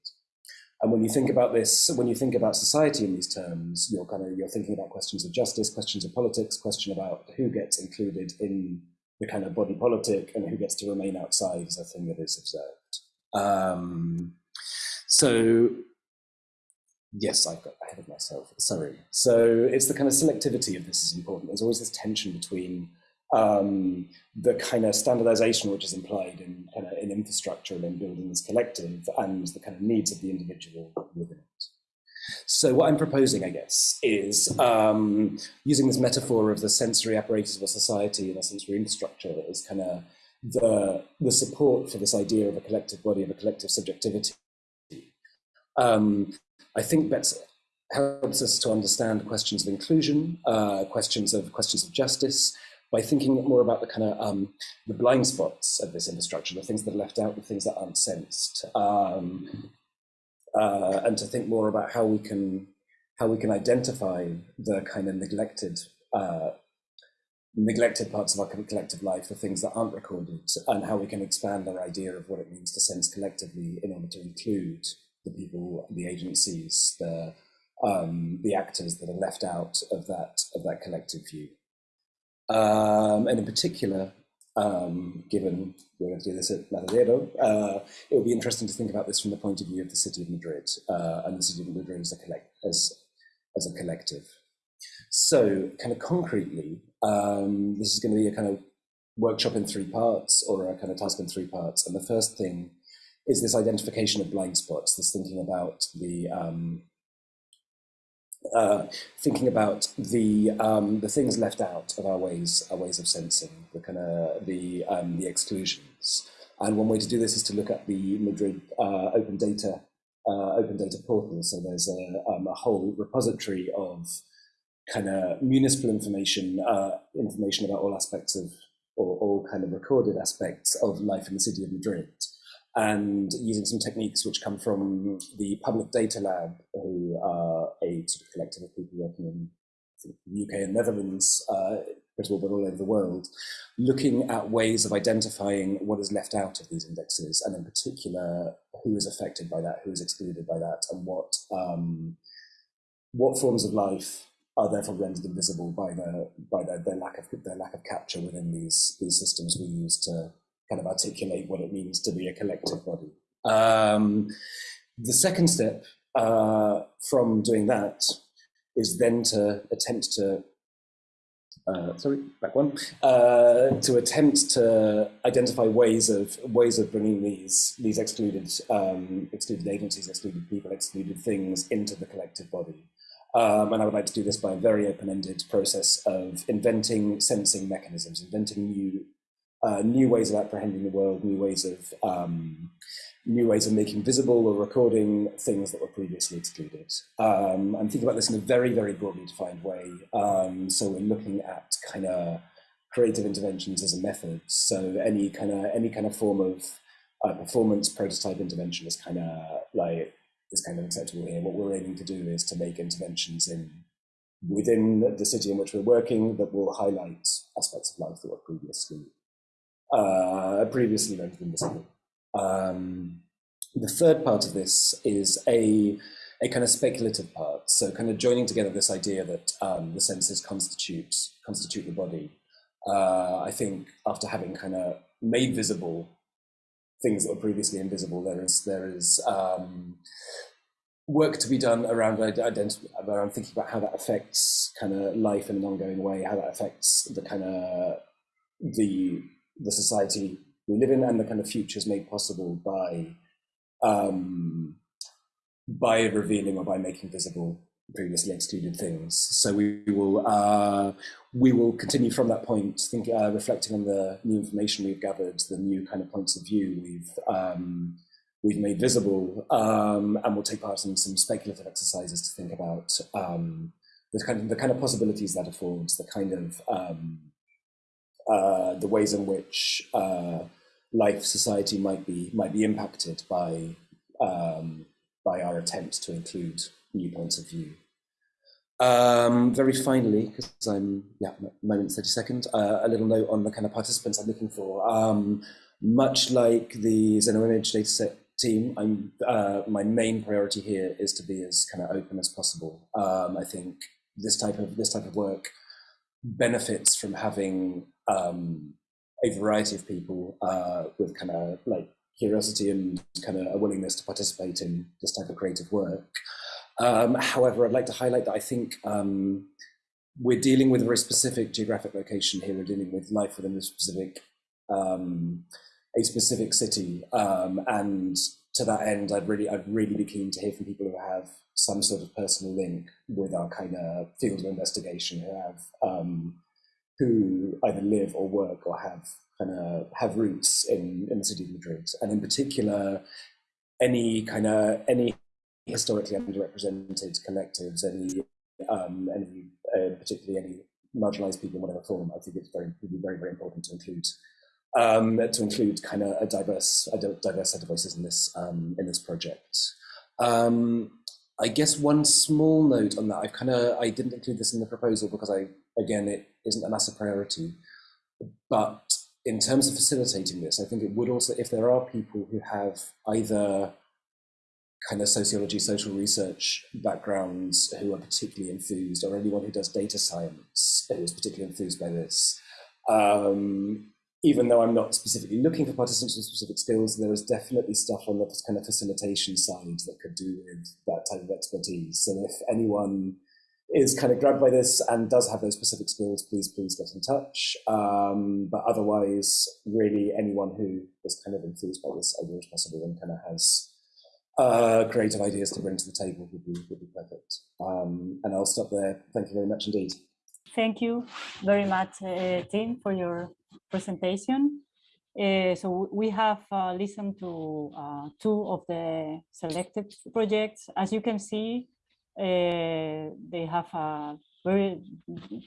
And when you think about this, when you think about society in these terms, you're kind of you're thinking about questions of justice, questions of politics, question about who gets included in the kind of body politic and who gets to remain outside is a thing that is observed. Um, so Yes, I've got ahead of myself. Sorry. So it's the kind of selectivity of this is important. There's always this tension between um, the kind of standardization which is implied in kind of in infrastructure and in building this collective and the kind of needs of the individual within it. So what I'm proposing, I guess, is um, using this metaphor of the sensory apparatus of a society and a sensory infrastructure as kind of the, the support for this idea of a collective body, of a collective subjectivity. Um, I think that helps us to understand questions of inclusion, uh, questions of questions of justice, by thinking more about the kind of um, the blind spots of this infrastructure, the things that are left out, the things that aren't sensed, um, uh, and to think more about how we can how we can identify the kind of neglected uh, neglected parts of our collective life, the things that aren't recorded, and how we can expand our idea of what it means to sense collectively in order to include the people, the agencies, the um, the actors that are left out of that of that collective view. Um, and in particular, um, given we're going to do this at Matadero, uh, it will be interesting to think about this from the point of view of the city of Madrid uh, and the city of Madrid as a, collect as, as a collective. So kind of concretely, um, this is going to be a kind of workshop in three parts or a kind of task in three parts. And the first thing is this identification of blind spots, this thinking about the um, uh, thinking about the um, the things left out of our ways our ways of sensing, the kind of the um, the exclusions. And one way to do this is to look at the Madrid uh, open data uh, open data portal. So there's a, um, a whole repository of kind of municipal information uh, information about all aspects of or all kind of recorded aspects of life in the city of Madrid and using some techniques which come from the Public Data Lab, who are a sort of collective of people working in the UK and Netherlands, uh, but all over the world, looking at ways of identifying what is left out of these indexes, and in particular, who is affected by that, who is excluded by that, and what um, what forms of life are therefore rendered invisible by the by their, their lack of their lack of capture within these these systems we use to kind of articulate what it means to be a collective body. Um, the second step uh, from doing that is then to attempt to uh, sorry, back one, uh, to attempt to identify ways of ways of bringing these these excluded um, excluded agencies, excluded people, excluded things into the collective body. Um, and I would like to do this by a very open-ended process of inventing sensing mechanisms, inventing new uh, new ways of apprehending the world, new ways of um, new ways of making visible or recording things that were previously excluded. Um, I'm thinking about this in a very, very broadly defined way. Um, so we're looking at kind of creative interventions as a method. So any kind of any kind of form of uh, performance prototype intervention is kind of like is kind of acceptable here. What we're aiming to do is to make interventions in within the city in which we're working that will highlight aspects of life that were previously uh, previously invisible. Um, the third part of this is a, a kind of speculative part. So kind of joining together this idea that um, the senses constitute, constitute the body. Uh, I think after having kind of made visible things that were previously invisible, there is, there is um, work to be done around around thinking about how that affects kind of life in an ongoing way, how that affects the kind of the the society we live in and the kind of futures made possible by um, by revealing or by making visible previously excluded things. So we will uh, we will continue from that point, think, uh, reflecting on the new information we've gathered, the new kind of points of view we've um, we've made visible, um, and we'll take part in some speculative exercises to think about um, the kind of the kind of possibilities that affords, the kind of um, uh, the ways in which uh, life society might be might be impacted by um, by our attempt to include new points of view. Um, very finally, because I'm yeah, moment thirty second. uh, a little note on the kind of participants I'm looking for. Um, much like the XenoImage dataset team, I'm uh, my main priority here is to be as kind of open as possible. Um, I think this type of this type of work benefits from having um, a variety of people uh, with kind of like curiosity and kind of a willingness to participate in this type of creative work. Um, however, I'd like to highlight that I think um, we're dealing with a very specific geographic location here. We're dealing with life within a specific, um, a specific city, um, and to that end, I'd really, I'd really be keen to hear from people who have some sort of personal link with our kind of field of investigation, who have um, who either live or work or have kind of have roots in, in the city of Madrid. And in particular, any kind of any historically underrepresented collectives, any um, any uh, particularly any marginalized people in whatever form, I think it's very very very important to include um, to include kind of a diverse a diverse set of voices in this um, in this project. Um, I guess one small note on that, I've kind of I didn't include this in the proposal because I again it isn't a massive priority, but in terms of facilitating this, I think it would also, if there are people who have either kind of sociology, social research backgrounds who are particularly enthused, or anyone who does data science who is particularly enthused by this, um, even though I'm not specifically looking for participants with specific skills, there is definitely stuff on the kind of facilitation side that could do with that type of expertise. So if anyone is kind of grabbed by this and does have those specific skills, please, please get in touch. Um, but otherwise, really anyone who is kind of enthused by this idea as possible and kind of has uh, creative ideas to bring to the table would be, would be perfect. Um, and I'll stop there. Thank you very much indeed.
Thank you very much, uh, Tim, for your presentation. Uh, so we have uh, listened to uh, two of the selected projects. As you can see, uh, they have a very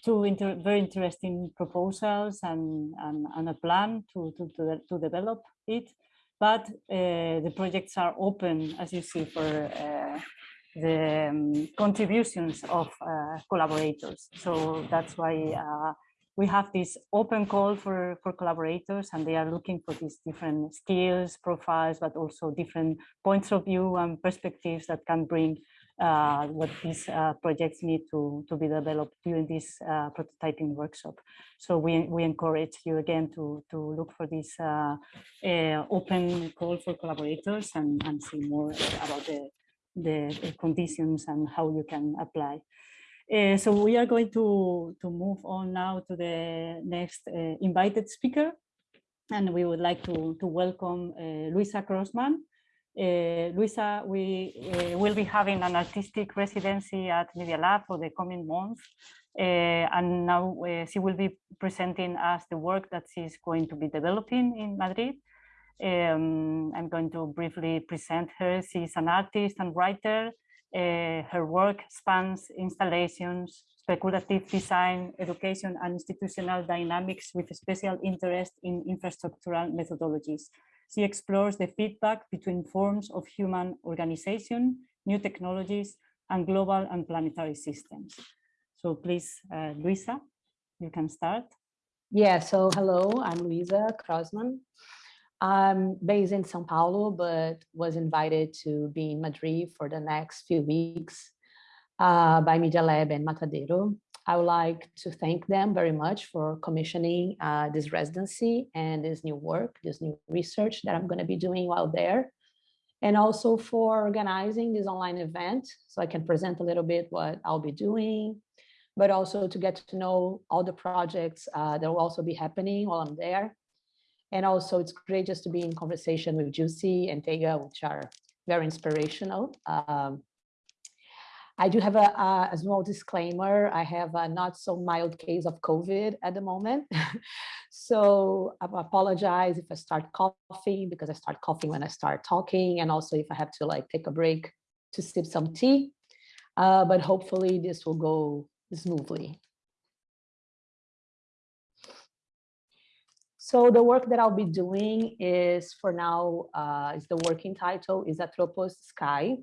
two inter very interesting proposals and, and, and a plan to, to, to, to develop it. But uh, the projects are open, as you see, for uh, the um, contributions of uh, collaborators. So that's why uh, we have this open call for, for collaborators and they are looking for these different skills, profiles, but also different points of view and perspectives that can bring uh, what these uh, projects need to, to be developed during this uh, prototyping workshop. So we, we encourage you again to, to look for this uh, uh, open call for collaborators and, and see more about the, the conditions and how you can apply. Uh, so we are going to, to move on now to the next uh, invited speaker. And we would like to, to welcome uh, Luiza Crosman. Luiza, we will be having an artistic residency at Media Lab for the coming month. And now she will be presenting us the work that she's going to be developing in Madrid. Um, I'm going to briefly present her. She's an artist and writer uh, her work spans installations, speculative design, education, and institutional dynamics with a special interest in infrastructural methodologies. She explores the feedback between forms of human organization, new technologies, and global and planetary systems. So please, uh, Luiza, you can start.
Yeah, so hello, I'm Luiza Crosman. I'm based in Sao Paulo, but was invited to be in Madrid for the next few weeks uh, by Media Lab and Matadero. I would like to thank them very much for commissioning uh, this residency and this new work, this new research that I'm going to be doing while there. And also for organizing this online event so I can present a little bit what I'll be doing, but also to get to know all the projects uh, that will also be happening while I'm there. And also it's great just to be in conversation with Jussi and Tega, which are very inspirational. Um, I do have a, a, small disclaimer. I have a not so mild case of COVID at the moment. so I apologize if I start coughing because I start coughing when I start talking. And also if I have to like take a break to sip some tea. Uh, but hopefully this will go smoothly. So the work that I'll be doing is for now, uh, is the working title is Atropos Sky.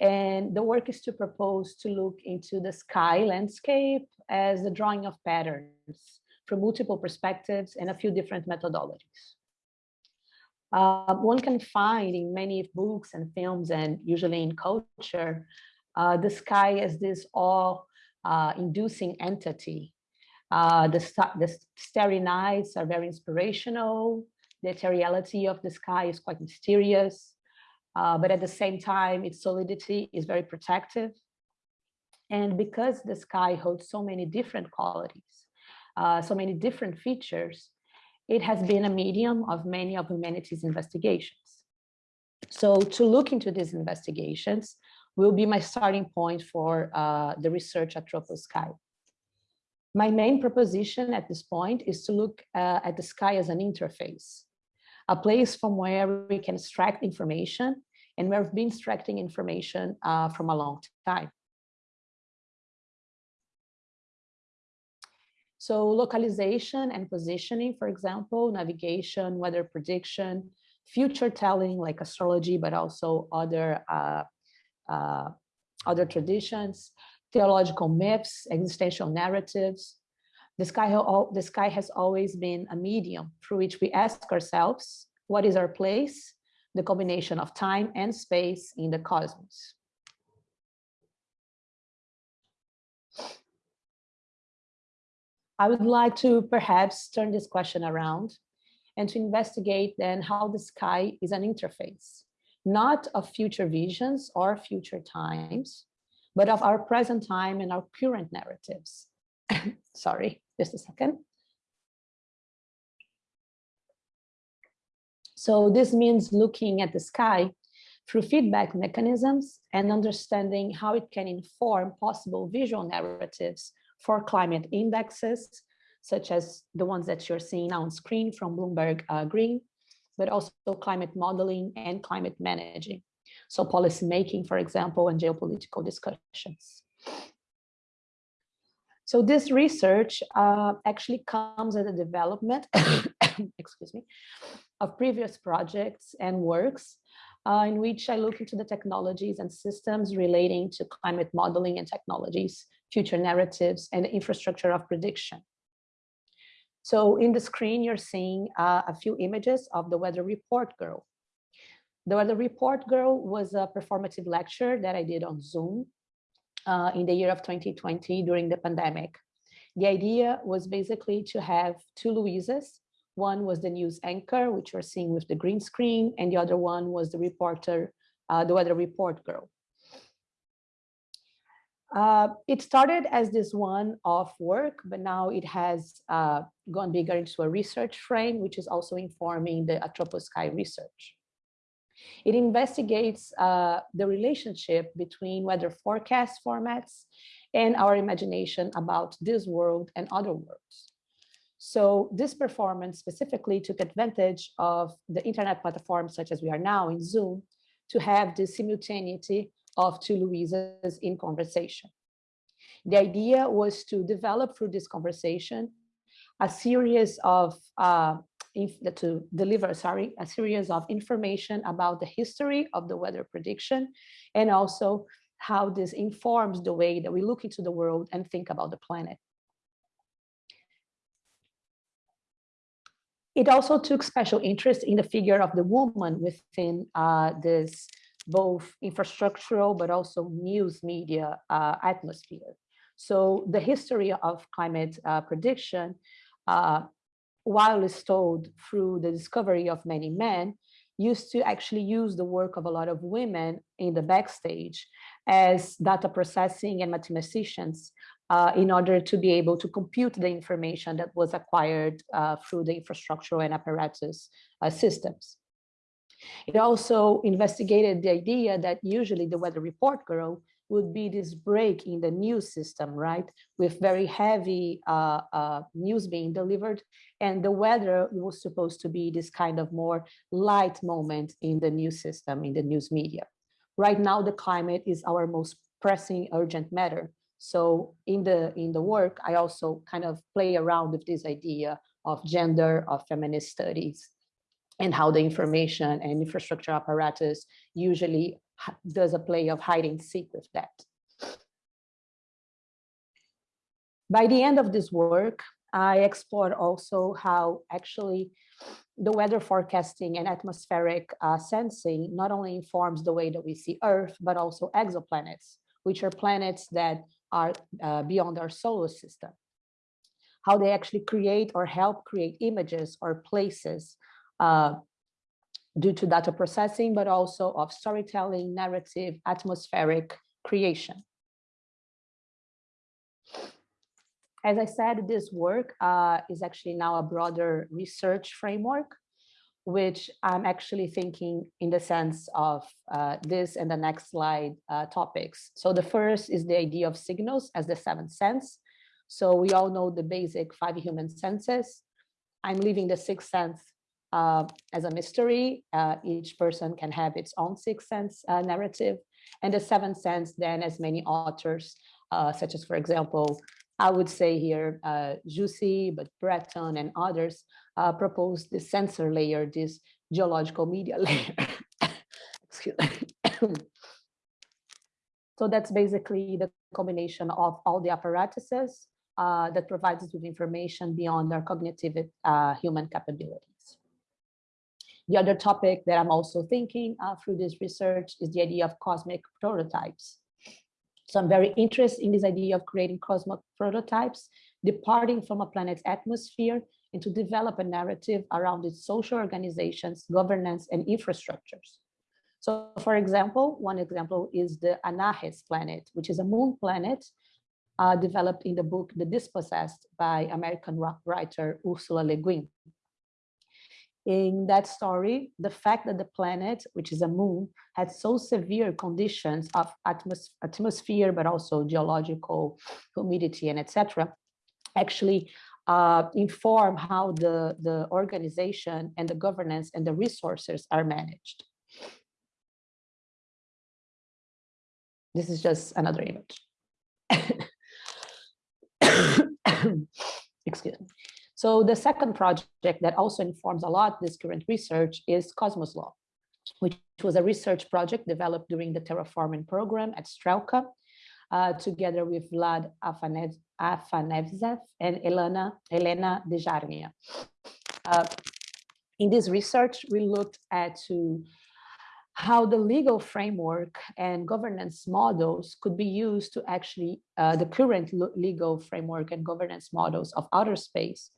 And the work is to propose to look into the sky landscape as a drawing of patterns from multiple perspectives and a few different methodologies. Uh, one can find in many books and films and usually in culture, uh, the sky as this awe-inducing uh, entity uh, the, the starry nights are very inspirational. The ethereality of the sky is quite mysterious, uh, but at the same time, its solidity is very protective. And because the sky holds so many different qualities, uh, so many different features, it has been a medium of many of humanity's investigations. So to look into these investigations will be my starting point for uh, the research at Tropos Sky. My main proposition at this point is to look uh, at the sky as an interface, a place from where we can extract information and where we've been extracting information uh, from a long time. So localization and positioning, for example, navigation, weather prediction, future telling like astrology, but also other uh, uh, other traditions, theological myths, existential narratives. The sky, the sky has always been a medium through which we ask ourselves, what is our place, the combination of time and space in the cosmos. I would like to perhaps turn this question around and to investigate then how the sky is an interface, not of future visions or future times, but of our present time and our current narratives. Sorry, just a second. So this means looking at the sky through feedback mechanisms and understanding how it can inform possible visual narratives for climate indexes, such as the ones that you're seeing on screen from Bloomberg uh, Green, but also climate modeling and climate managing. So policy making, for example, and geopolitical discussions. So this research uh, actually comes as a development, excuse me, of previous projects and works uh, in which I look into the technologies and systems relating to climate modeling and technologies, future narratives, and infrastructure of prediction. So in the screen, you're seeing uh, a few images of the weather report girl. The Weather Report Girl was a performative lecture that I did on Zoom uh, in the year of 2020 during the pandemic. The idea was basically to have two Louises. One was the news anchor, which you're seeing with the green screen, and the other one was the reporter, uh, the weather report girl. Uh, it started as this one-off work, but now it has uh, gone bigger into a research frame, which is also informing the Atroposky research. It investigates uh, the relationship between weather forecast formats and our imagination about this world and other worlds. So this performance specifically took advantage of the internet platforms such as we are now in Zoom to have the simultaneity of two Louisas in conversation. The idea was to develop through this conversation a series of uh, to deliver, sorry, a series of information about the history of the weather prediction and also how this informs the way that we look into the world and think about the planet. It also took special interest in the figure of the woman within uh, this both infrastructural but also news media uh, atmosphere. So the history of climate uh, prediction, uh, while told through the discovery of many men, used to actually use the work of a lot of women in the backstage as data processing and mathematicians uh, in order to be able to compute the information that was acquired uh, through the infrastructural and apparatus uh, systems. It also investigated the idea that usually the weather report girl would be this break in the news system, right? With very heavy uh, uh, news being delivered. And the weather was supposed to be this kind of more light moment in the news system, in the news media. Right now, the climate is our most pressing urgent matter. So in the, in the work, I also kind of play around with this idea of gender, of feminist studies, and how the information and infrastructure apparatus usually does a play of hide and seek with that. By the end of this work, I explored also how actually the weather forecasting and atmospheric uh, sensing not only informs the way that we see Earth, but also exoplanets, which are planets that are uh, beyond our solar system. How they actually create or help create images or places uh, due to data processing, but also of storytelling, narrative, atmospheric creation. As I said, this work uh, is actually now a broader research framework, which I'm actually thinking in the sense of uh, this and the next slide uh, topics. So the first is the idea of signals as the seventh sense. So we all know the basic five human senses. I'm leaving the sixth sense uh, as a mystery. Uh, each person can have its own sixth sense uh, narrative. And the seventh sense, then, as many authors, uh, such as, for example, I would say here, uh, Jussi, but Bratton and others uh, propose this sensor layer, this geological media layer. Excuse me. so that's basically the combination of all the apparatuses uh, that provides us with information beyond our cognitive human capability. The other topic that I'm also thinking uh, through this research is the idea of cosmic prototypes. So I'm very interested in this idea of creating cosmic prototypes, departing from a planet's atmosphere and to develop a narrative around its social organizations, governance, and infrastructures. So for example, one example is the Anarres planet, which is a moon planet uh, developed in the book The Dispossessed by American writer Ursula Le Guin in that story, the fact that the planet, which is a moon, had so severe conditions of atmos atmosphere, but also geological humidity and etc., actually uh, inform how the, the organization and the governance and the resources are managed. This is just another image. Excuse me. So the second project that also informs a lot this current research is Cosmos Law, which was a research project developed during the terraforming program at Strelka, uh, together with Vlad Afanevzev and Elena, Elena Dejarnia. Uh, in this research, we looked at to how the legal framework and governance models could be used to actually, uh, the current legal framework and governance models of outer space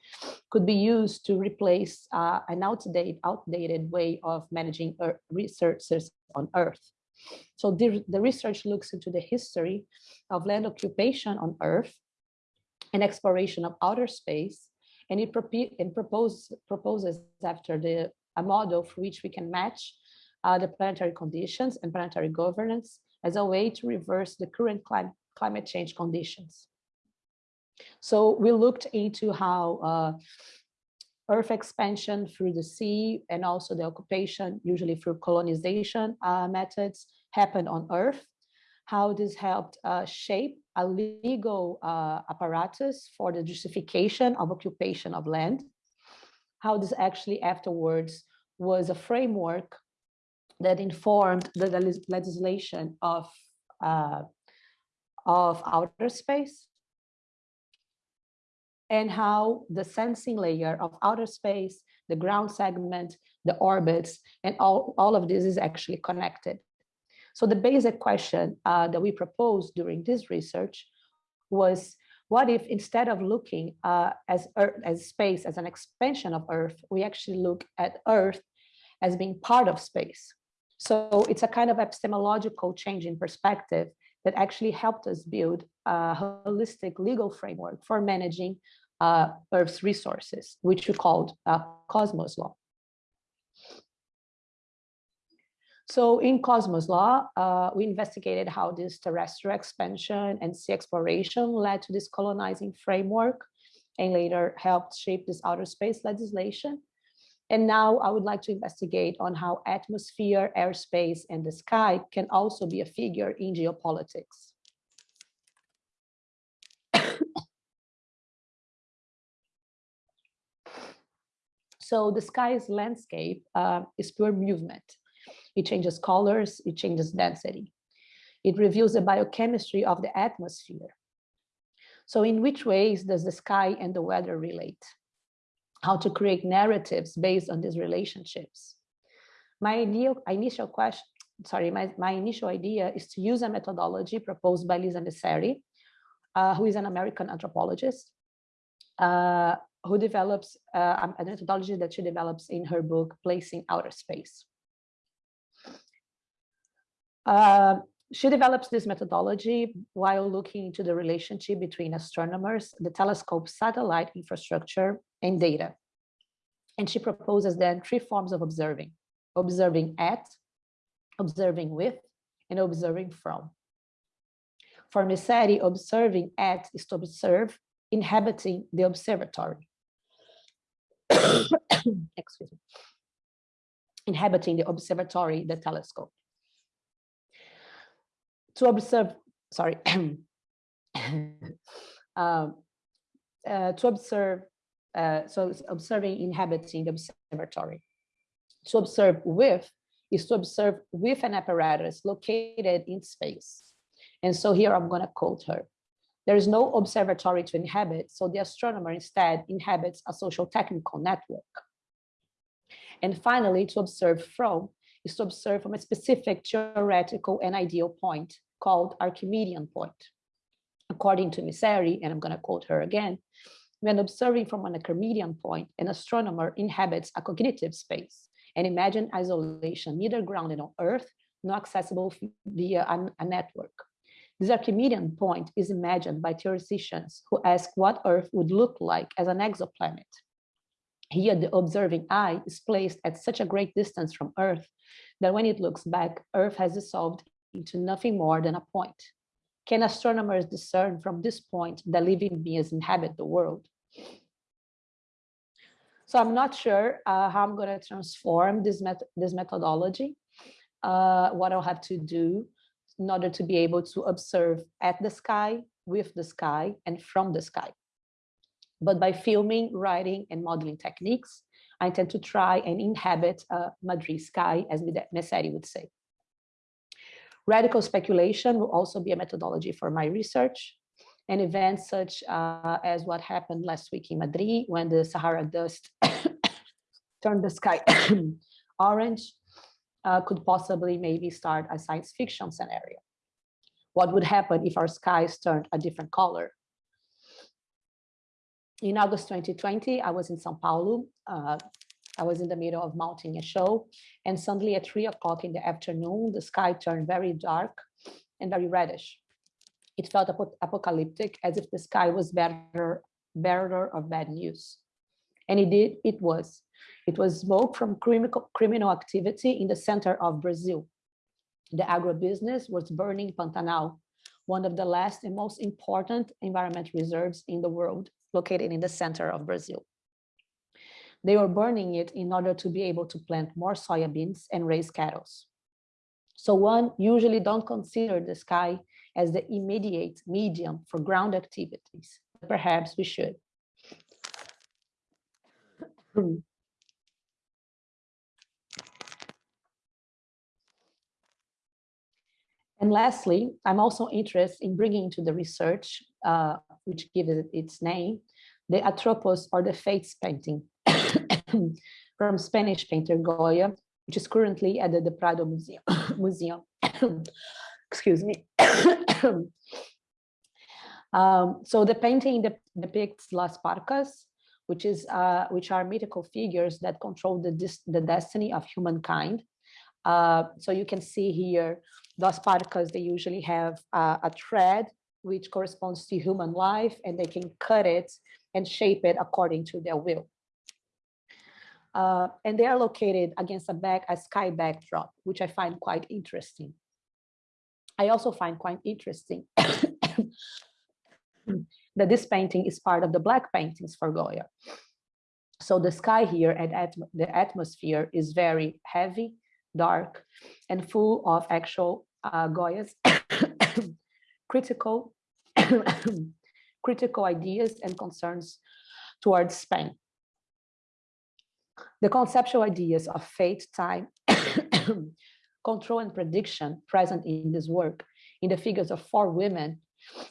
could be used to replace uh, an outdated, outdated way of managing researchers on Earth. So the, the research looks into the history of land occupation on Earth and exploration of outer space, and it, and propose, proposes after the a model for which we can match the planetary conditions and planetary governance as a way to reverse the current clim climate change conditions. So we looked into how uh, Earth expansion through the sea and also the occupation, usually through colonization uh, methods, happened on Earth, how this helped uh, shape a legal uh, apparatus for the justification of occupation of land, how this actually afterwards was a framework that informed the legislation of, uh, of outer space, and how the sensing layer of outer space, the ground segment, the orbits, and all, all of this is actually connected. So the basic question uh, that we proposed during this research was, what if instead of looking uh, as, Earth, as space as an expansion of Earth, we actually look at Earth as being part of space? So it's a kind of epistemological change in perspective that actually helped us build a holistic legal framework for managing uh, Earth's resources, which we called uh, Cosmos Law. So in Cosmos Law, uh, we investigated how this terrestrial expansion and sea exploration led to this colonizing framework and later helped shape this outer space legislation. And now I would like to investigate on how atmosphere, airspace, and the sky can also be a figure in geopolitics. so the sky's landscape uh, is pure movement. It changes colors, it changes density. It reveals the biochemistry of the atmosphere. So in which ways does the sky and the weather relate? How to create narratives based on these relationships. My initial question, sorry, my, my initial idea is to use a methodology proposed by Lisa Messeri, uh, who is an American anthropologist, uh, who develops uh, a methodology that she develops in her book, Placing Outer Space. She develops this methodology while looking into the relationship between astronomers, the telescope satellite infrastructure, and data. And she proposes then three forms of observing, observing at, observing with, and observing from. For Messeri, observing at is to observe inhabiting the observatory. Excuse me. Inhabiting the observatory, the telescope to observe, sorry, um, uh, to observe, uh, so observing inhabiting the observatory. To observe with is to observe with an apparatus located in space. And so here I'm going to quote her. There is no observatory to inhabit, so the astronomer instead inhabits a social technical network. And finally, to observe from is to observe from a specific theoretical and ideal point called Archimedean point. According to Messeri, and I'm going to quote her again, when observing from an Archimedean point, an astronomer inhabits a cognitive space and imagine isolation neither grounded on Earth nor accessible via a, a network. This Archimedean point is imagined by theoreticians who ask what Earth would look like as an exoplanet. Here, the observing eye is placed at such a great distance from Earth that when it looks back, Earth has dissolved into nothing more than a point. Can astronomers discern from this point that living beings inhabit the world? So I'm not sure uh, how I'm going to transform this, met this methodology, uh, what I'll have to do in order to be able to observe at the sky, with the sky, and from the sky. But by filming, writing, and modeling techniques, I intend to try and inhabit a Madrid sky, as Messeri would say. Radical speculation will also be a methodology for my research. And events such uh, as what happened last week in Madrid when the Sahara dust turned the sky orange uh, could possibly maybe start a science fiction scenario. What would happen if our skies turned a different color? In August 2020, I was in Sao Paulo uh, I was in the middle of mounting a show and suddenly at three o'clock in the afternoon, the sky turned very dark and very reddish. It felt apo apocalyptic as if the sky was bearer, bearer of bad news. And it did, it was. It was smoke from criminal, criminal activity in the center of Brazil. The agribusiness was burning Pantanal, one of the last and most important environment reserves in the world, located in the center of Brazil. They were burning it in order to be able to plant more soybeans and raise cattle. So one usually don't consider the sky as the immediate medium for ground activities. Perhaps we should. And lastly, I'm also interested in bringing into the research, uh, which gives it its name, the Atropos or the Fates painting from Spanish painter Goya, which is currently at the, Prado Museum. Museum. Excuse me. um, so the painting depicts Las Parcas, which is uh, which are mythical figures that control the the destiny of humankind. Uh, so you can see here Las Parcas. they usually have uh, a thread which corresponds to human life and they can cut it and shape it according to their will. Uh, and they are located against a back a sky backdrop, which I find quite interesting. I also find quite interesting that this painting is part of the black paintings for Goya. So the sky here and the atmosphere is very heavy, dark, and full of actual uh, Goya's critical, critical ideas and concerns towards Spain. The conceptual ideas of fate, time, control and prediction present in this work in the figures of four women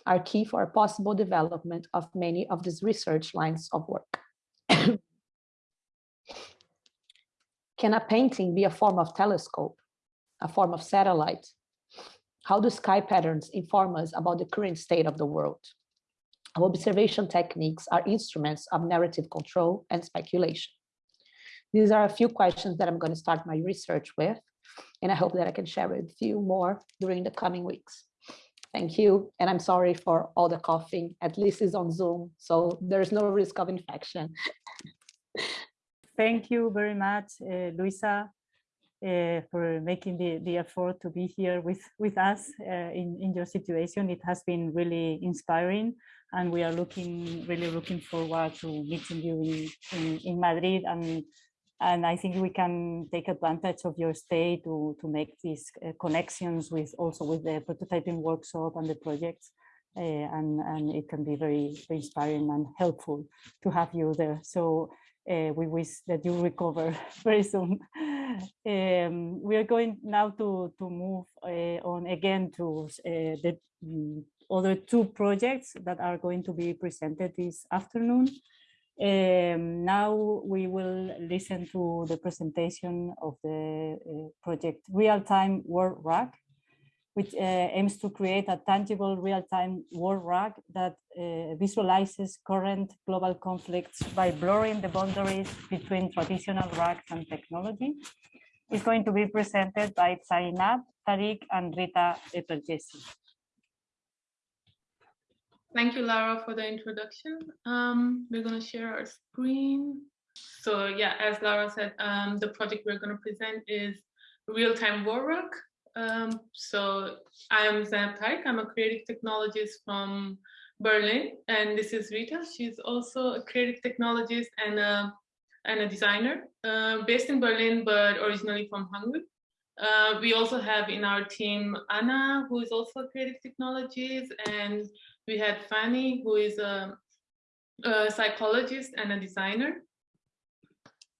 are key for a possible development of many of these research lines of work. Can a painting be a form of telescope, a form of satellite, how do sky patterns inform us about the current state of the world? Our observation techniques are instruments of narrative control and speculation. These are a few questions that I'm going to start my research with, and I hope that I can share with you more during the coming weeks. Thank you, and I'm sorry for all the coughing, at least it's on Zoom, so there's no risk of infection.
Thank you very much, uh, Luiza uh, for making the, the effort to be here with, with us uh, in, in your situation. It has been really inspiring and we are looking really looking forward to meeting you in, in, in Madrid and and I think we can take advantage of your stay to, to make these uh, connections with also with the prototyping workshop and the projects. Uh, and, and it can be very, very inspiring and helpful to have you there. So uh, we wish that you recover very soon. Um, we are going now to, to move uh, on again to uh, the um, other two projects that are going to be presented this afternoon. Um, now we will listen to the presentation of the uh, project Real-Time World Rug, which uh, aims to create a tangible real-time world rug that uh, visualizes current global conflicts by blurring the boundaries between traditional rugs and technology. It's going to be presented by Zainab, Tariq, and Rita Eperjesi.
Thank you, Lara, for the introduction. Um, we're going to share our screen. So yeah, as Lara said, um, the project we're going to present is real-time rug. Um, so I'm Zainab Tariq. I'm a creative technologist from Berlin, and this is Rita. She's also a creative technologist and a, and a designer uh, based in Berlin, but originally from Hungary. Uh, we also have in our team Anna, who is also a creative technologist, and we had Fanny, who is a, a psychologist and a designer.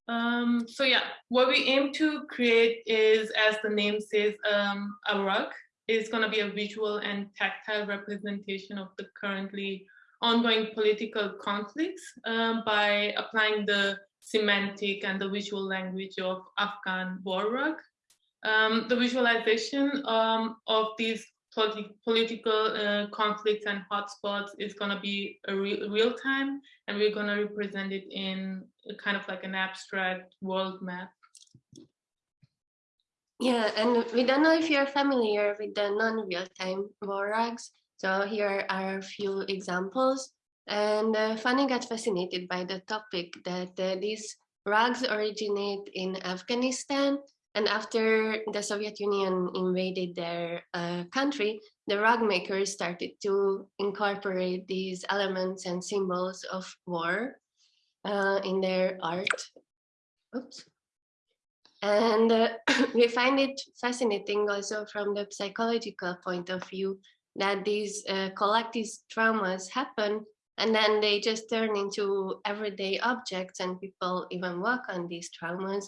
Um, so yeah, what we aim to create is, as the name says, um, a rug. It's going to be a visual and tactile representation of the currently ongoing political conflicts um, by applying the semantic and the visual language of Afghan war rug. Um, the visualization um, of these politi political uh, conflicts and hotspots is going to be a re real time, and we're going to represent it in kind of like an abstract world map.
Yeah, and we don't know if you're familiar with the non-real-time war rugs. So here are a few examples. And uh, Fanny got fascinated by the topic that uh, these rugs originate in Afghanistan. And after the Soviet Union invaded their uh, country, the rug makers started to incorporate these elements and symbols of war uh, in their art. Oops. And uh, we find it fascinating also from the psychological point of view that these uh, collective traumas happen and then they just turn into everyday objects and people even work on these traumas.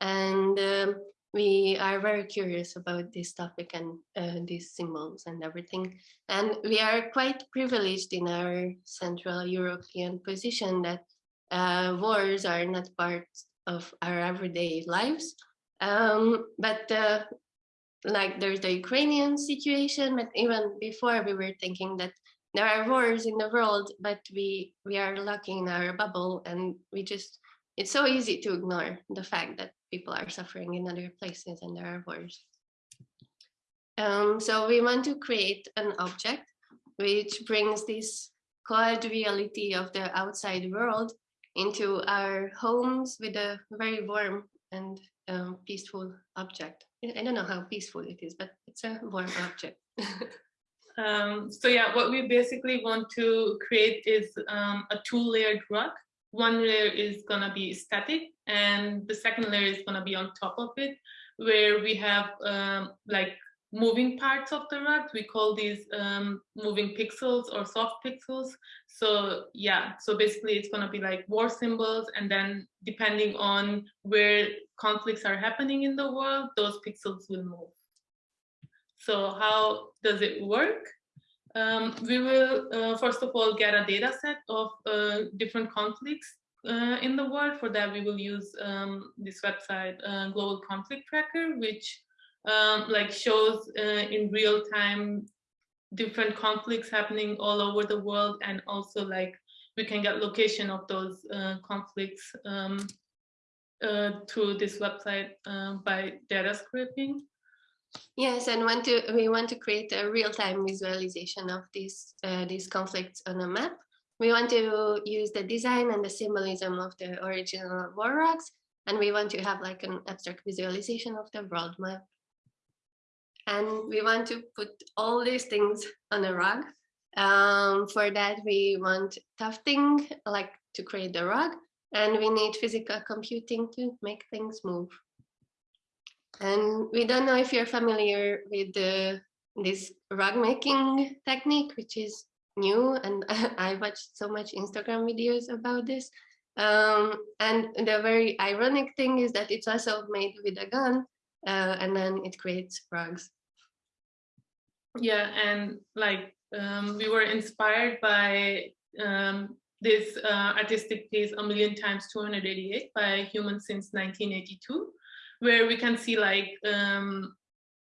And um, we are very curious about this topic and uh, these symbols and everything. And we are quite privileged in our Central European position that uh, wars are not part of our everyday lives. Um, but uh, like there's the Ukrainian situation, but even before we were thinking that there are wars in the world, but we we are lucky in our bubble and we just, it's so easy to ignore the fact that people are suffering in other places and there are wars. Um, so we want to create an object which brings this cold reality of the outside world into our homes with a very warm and um, peaceful object. I don't know how peaceful it is, but it's a warm object.
um, so yeah, what we basically want to create is um, a two-layered rug. One layer is gonna be static, and the second layer is gonna be on top of it, where we have um, like moving parts of the rug. We call these um, moving pixels or soft pixels. So yeah, so basically it's gonna be like war symbols and then depending on where conflicts are happening in the world, those pixels will move. So how does it work? Um, we will uh, first of all get a data set of uh, different conflicts uh, in the world. For that, we will use um, this website, uh, Global Conflict Tracker, which um, like shows uh, in real time different conflicts happening all over the world and also like we can get location of those uh, conflicts um, through this website by data scraping.
Yes, and want to we want to create a real-time visualization of these uh, these conflicts on a map. We want to use the design and the symbolism of the original war rugs, and we want to have like an abstract visualization of the world map and we want to put all these things on a rug. Um, for that, we want tufting, like to create the rug, and we need physical computing to make things move. And we don't know if you're familiar with the, this rug making technique, which is new, and I watched so much Instagram videos about this. Um, and the very ironic thing is that it's also made with a gun, uh, and then it creates rugs.
Yeah, and like um, we were inspired by um, this uh, artistic piece, A Million Times 288 by Human Since 1982, where we can see like um,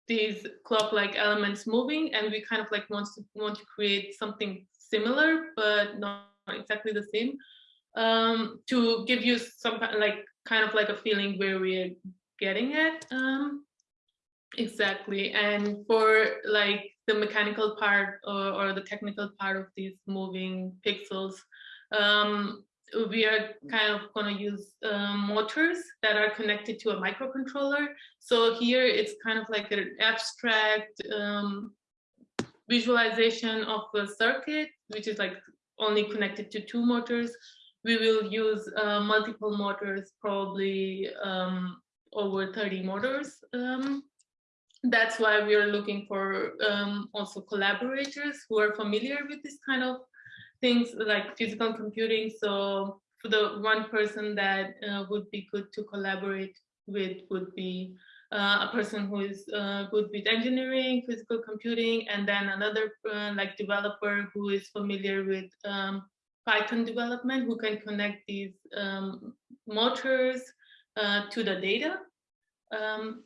these clock-like elements moving and we kind of like want to want to create something similar, but not exactly the same um, to give you some like kind of like a feeling where we're getting at. Um, exactly. And for like the mechanical part or, or the technical part of these moving pixels, um, we are kind of going to use um, motors that are connected to a microcontroller. So here it's kind of like an abstract um, visualization of a circuit, which is like only connected to two motors we will use uh, multiple motors, probably um, over 30 motors. Um, that's why we are looking for um, also collaborators who are familiar with this kind of things like physical computing. So for the one person that uh, would be good to collaborate with would be uh, a person who is uh, good with engineering, physical computing, and then another uh, like developer who is familiar with um, Python development who can connect these um, motors uh, to the data. Um,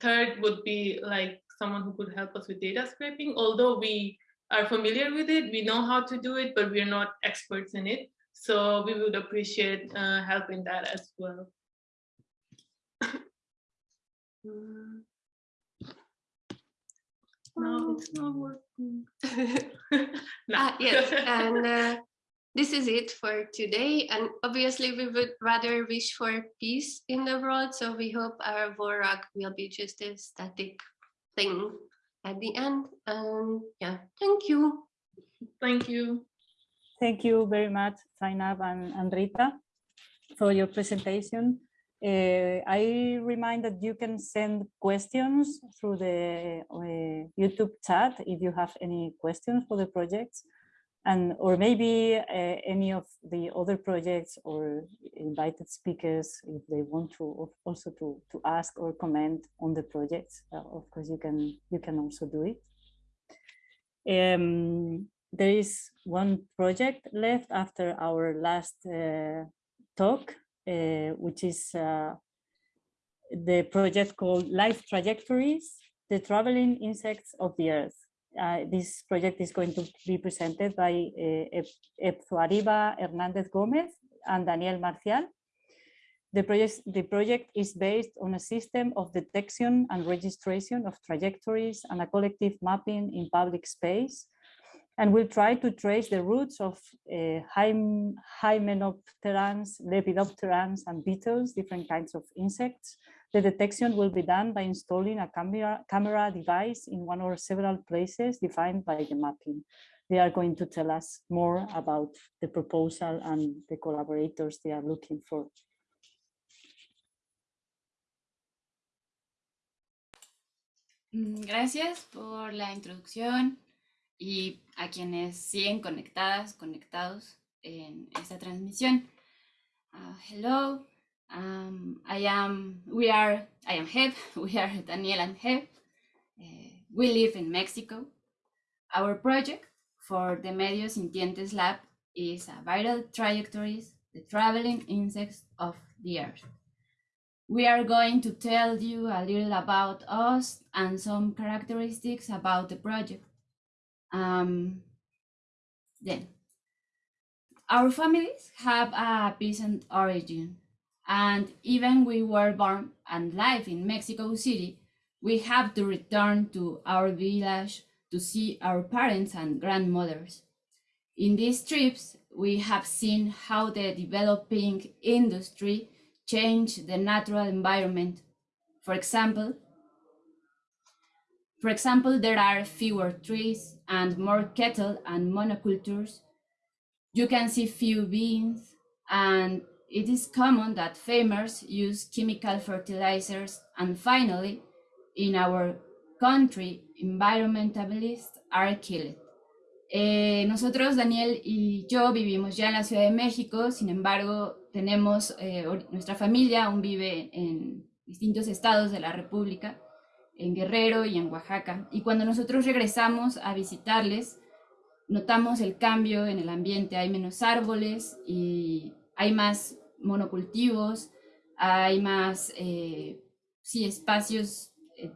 third would be like someone who could help us with data scraping. Although we are familiar with it, we know how to do it, but we're not experts in it. So we would appreciate uh, help in that as well. No, it's not working. No.
Ah, yes, and uh, this is it for today. And obviously, we would rather wish for peace in the world. So we hope our war rug will be just a static thing at the end. And yeah, thank you.
Thank you.
Thank you very much, Zainab and, and Rita, for your presentation. Uh, I remind that you can send questions through the uh, YouTube chat if you have any questions for the projects and or maybe uh, any of the other projects or invited speakers if they want to also to, to ask or comment on the projects uh, of course you can you can also do it. Um, there is one project left after our last uh, talk uh, which is uh, the project called life trajectories the traveling insects of the earth uh, this project is going to be presented by uh, Epzuariba Hernandez Gomez and Daniel Marcial. The project, the project is based on a system of detection and registration of trajectories and a collective mapping in public space and will try to trace the routes of uh, hymenopterans, lepidopterans, and beetles, different kinds of insects, the detection will be done by installing a camera, camera device in one or several places defined by the mapping. They are going to tell us more about the proposal and the collaborators they are looking for.
Mm, gracias por la introducción y a quienes siguen conectadas, conectados en esta transmisión. Uh, hello, Um, I am, we are, I am Heb, we are Daniel and Heb. Uh, we live in Mexico. Our project for the Medio Sintientes Lab is a viral trajectories, the traveling insects of the earth. We are going to tell you a little about us and some characteristics about the project. Um, then, our families have a peasant origin and even we were born and live in Mexico City, we have to return to our village to see our parents and grandmothers. In these trips, we have seen how the developing industry changed the natural environment. For example, for example, there are fewer trees and more cattle and monocultures. You can see few beans and it is common that farmers use chemical fertilizers and finally, in our country, environmentalists are killed. Eh, nosotros, Daniel y yo, vivimos ya en la Ciudad de México, sin embargo, tenemos, eh, nuestra familia aún vive en distintos estados de la República, en Guerrero y en Oaxaca. Y cuando nosotros regresamos a visitarles, notamos el cambio en el ambiente, hay menos árboles y hay más monocultivos, hay más eh, sí, espacios eh,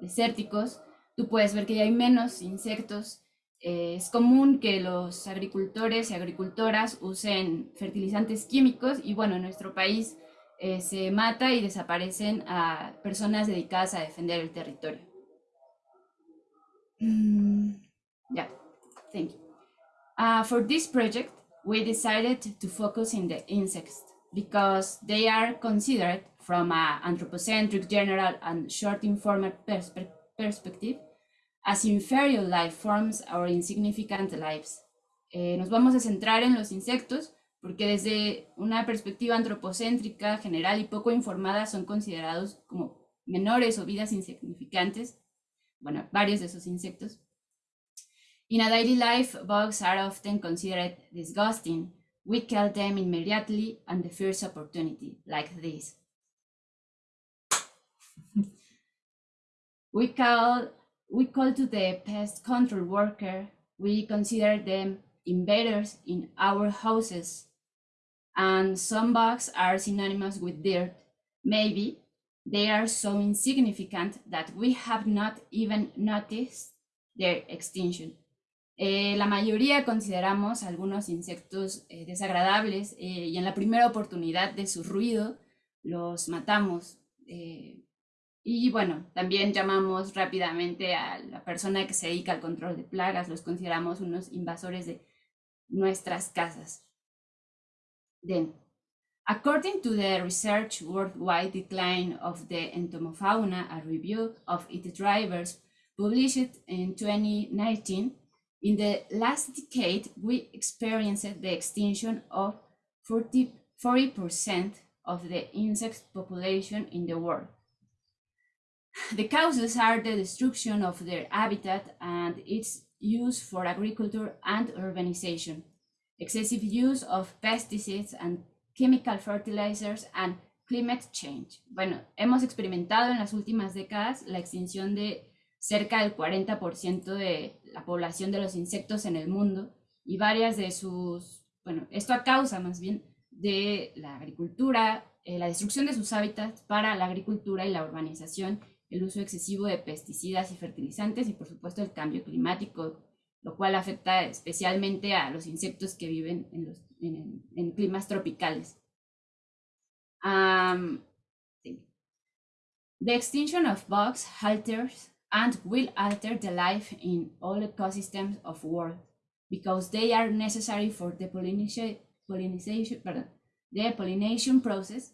desérticos, tú puedes ver que hay menos insectos. Eh, es común que los agricultores y agricultoras usen fertilizantes químicos y bueno, en nuestro país se mata y desaparecen a personas dedicadas a defender el territorio. Mm, yeah, thank you. Uh, for this project, we decided to focus in the insects because they are considered from an anthropocentric general and short informal perspe perspective as inferior life forms or insignificant lives. Eh, nos vamos a centrar en los insectos porque desde una perspectiva antropocéntrica general y poco informada son considerados como menores o vidas insignificantes, bueno, varios de esos insectos. In a daily life, bugs are often considered disgusting, we kill them immediately on the first opportunity, like this. we call we call to the pest control worker. We consider them invaders in our houses. And some bugs are synonymous with dirt. Maybe they are so insignificant that we have not even noticed their extinction. Eh, la mayoría consideramos algunos insectos eh, desagradables eh, y en la primera oportunidad de su ruido los matamos. y bueno, también llamamos rápidamente a la persona que se dedica al control de plagas, los consideramos unos invasores de nuestras casas. According to the Research Worldwide Decline of the Entomofauna, a review of its drivers published in 2019, In the last decade, we experienced the extinction of 40, percent of the insect population in the world. The causes are the destruction of their habitat and its use for agriculture and urbanization, excessive use of pesticides and chemical fertilizers and climate change. Bueno, hemos experimentado en las últimas décadas la extinción de cerca del 40% de la población de los insectos en el mundo y varias de sus, bueno, esto a causa más bien de la agricultura, eh, la destrucción de sus hábitats para la agricultura y la urbanización, el uso excesivo de pesticidas y fertilizantes y por supuesto el cambio climático, lo cual afecta especialmente a los insectos que viven en, en, climas tropicales. The extinction of bugs alters and will alter the life in all ecosystems of world because they are necessary for the pollination, pardon, the pollination process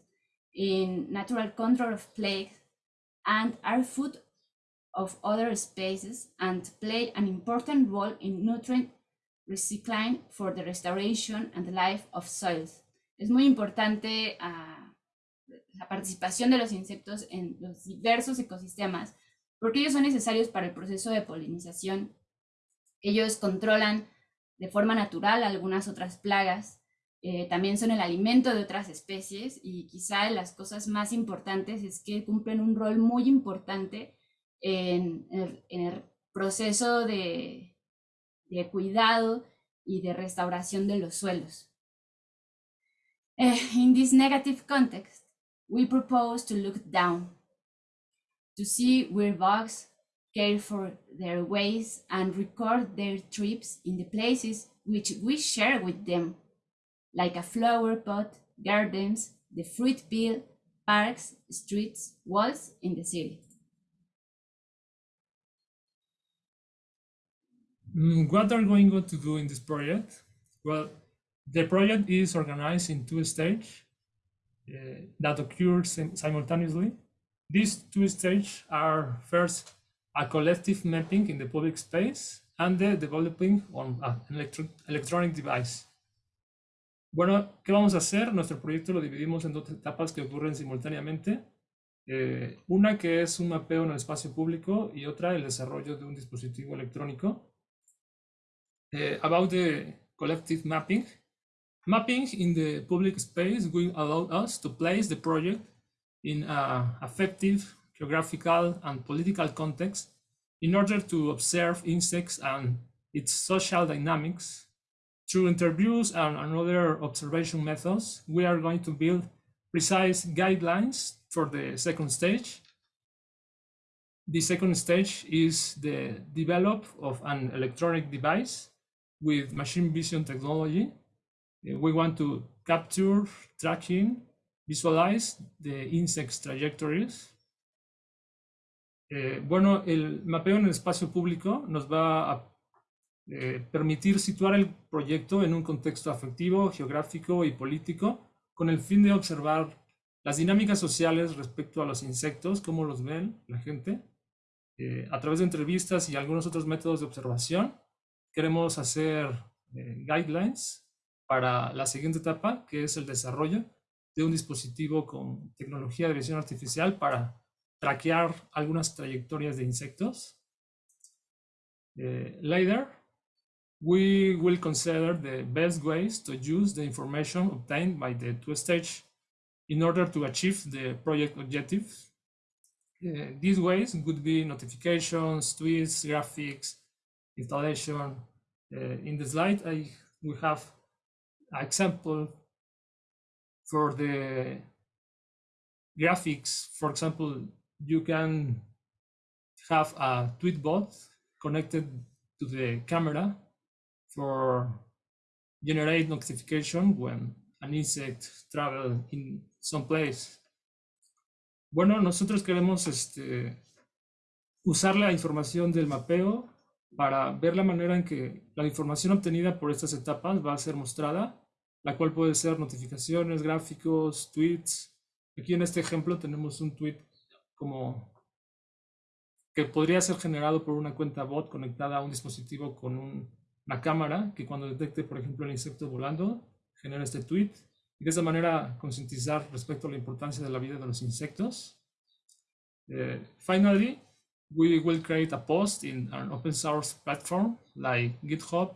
in natural control of plagues and are food of other species and play an important role in nutrient recycling for the restoration and the life of soils. Es muy importante uh, la participación de los insectos en los diversos ecosistemas porque ellos son necesarios para el proceso de polinización. Ellos controlan de forma natural algunas otras plagas, eh, también son el alimento de otras especies y quizá las cosas más importantes es que cumplen un rol muy importante en, el, proceso de, de, cuidado y de restauración de los suelos. Eh, in this negative context, we propose to look down to see where bugs care for their ways and record their trips in the places which we share with them, like a flower pot, gardens, the fruit peel, parks, streets, walls in the city.
Mm, what are we going to do in this project? Well, the project is organized in two stages uh, that occur simultaneously. These two stages are first a collective mapping in the public space and the developing on an electro electronic device. Bueno, ¿qué vamos a hacer? Nuestro proyecto lo dividimos en dos etapas que ocurren simultáneamente. Eh, una que es un mapeo en el espacio público y otra el desarrollo de un dispositivo electrónico. Eh, about the collective mapping. Mapping in the public space will allow us to place the project in an effective geographical and political context in order to observe insects and its social dynamics. Through interviews and, other observation methods, we are going to build precise guidelines for the second stage. The second stage is the develop of an electronic device with machine vision technology. We want to capture, tracking, Visualize the insects trajectories. Eh, bueno, el mapeo en el espacio público nos va a eh, permitir situar el proyecto en un contexto afectivo, geográfico y político con el fin de observar las dinámicas sociales respecto a los insectos, cómo los ven la gente, eh, a través de entrevistas y algunos otros métodos de observación. Queremos hacer guidelines para la siguiente etapa, que es el desarrollo de un dispositivo con tecnología de visión artificial para traquear algunas trayectorias de insectos. Uh, later, we will consider the best ways to use the information obtained by the two-stage in order to achieve the project objectives. Uh, these ways would be notifications, tweets, graphics, installation. Uh, in the slide, I, we have an example for the graphics, for example, you can have a tweet bot connected to the camera for generate notification when an insect travel in some place. Bueno, nosotros queremos este, usar la información del mapeo para ver la manera en que la información obtenida por estas etapas va a ser mostrada, la cual puede ser notificaciones, gráficos, tweets. Aquí en este ejemplo tenemos un tweet como que podría ser generado por una cuenta bot conectada a un dispositivo con una cámara que cuando detecte, por ejemplo, el insecto volando, genera este tweet y de esa manera concientizar respecto a la importancia de la vida de los insectos. Uh, finally, we will create a post in an open source platform like GitHub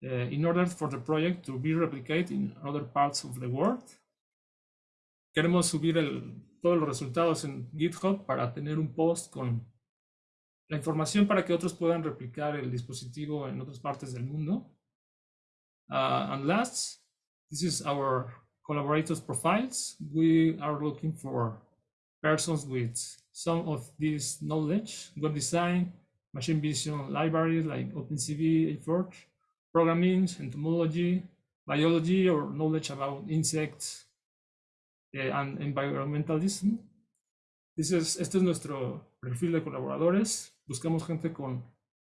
in order for the project to be replicated in other parts of the world. Queremos subir el, todos los resultados en GitHub para tener un post con la información para que otros puedan replicar el dispositivo en otras partes del mundo. Uh, and last, this is our collaborators profiles. We are looking for persons with some of this knowledge, web design, machine vision libraries like OpenCV, A4, programming, entomology, biology, or knowledge about insects uh, and environmentalism. This is, este es nuestro perfil de colaboradores. Buscamos gente con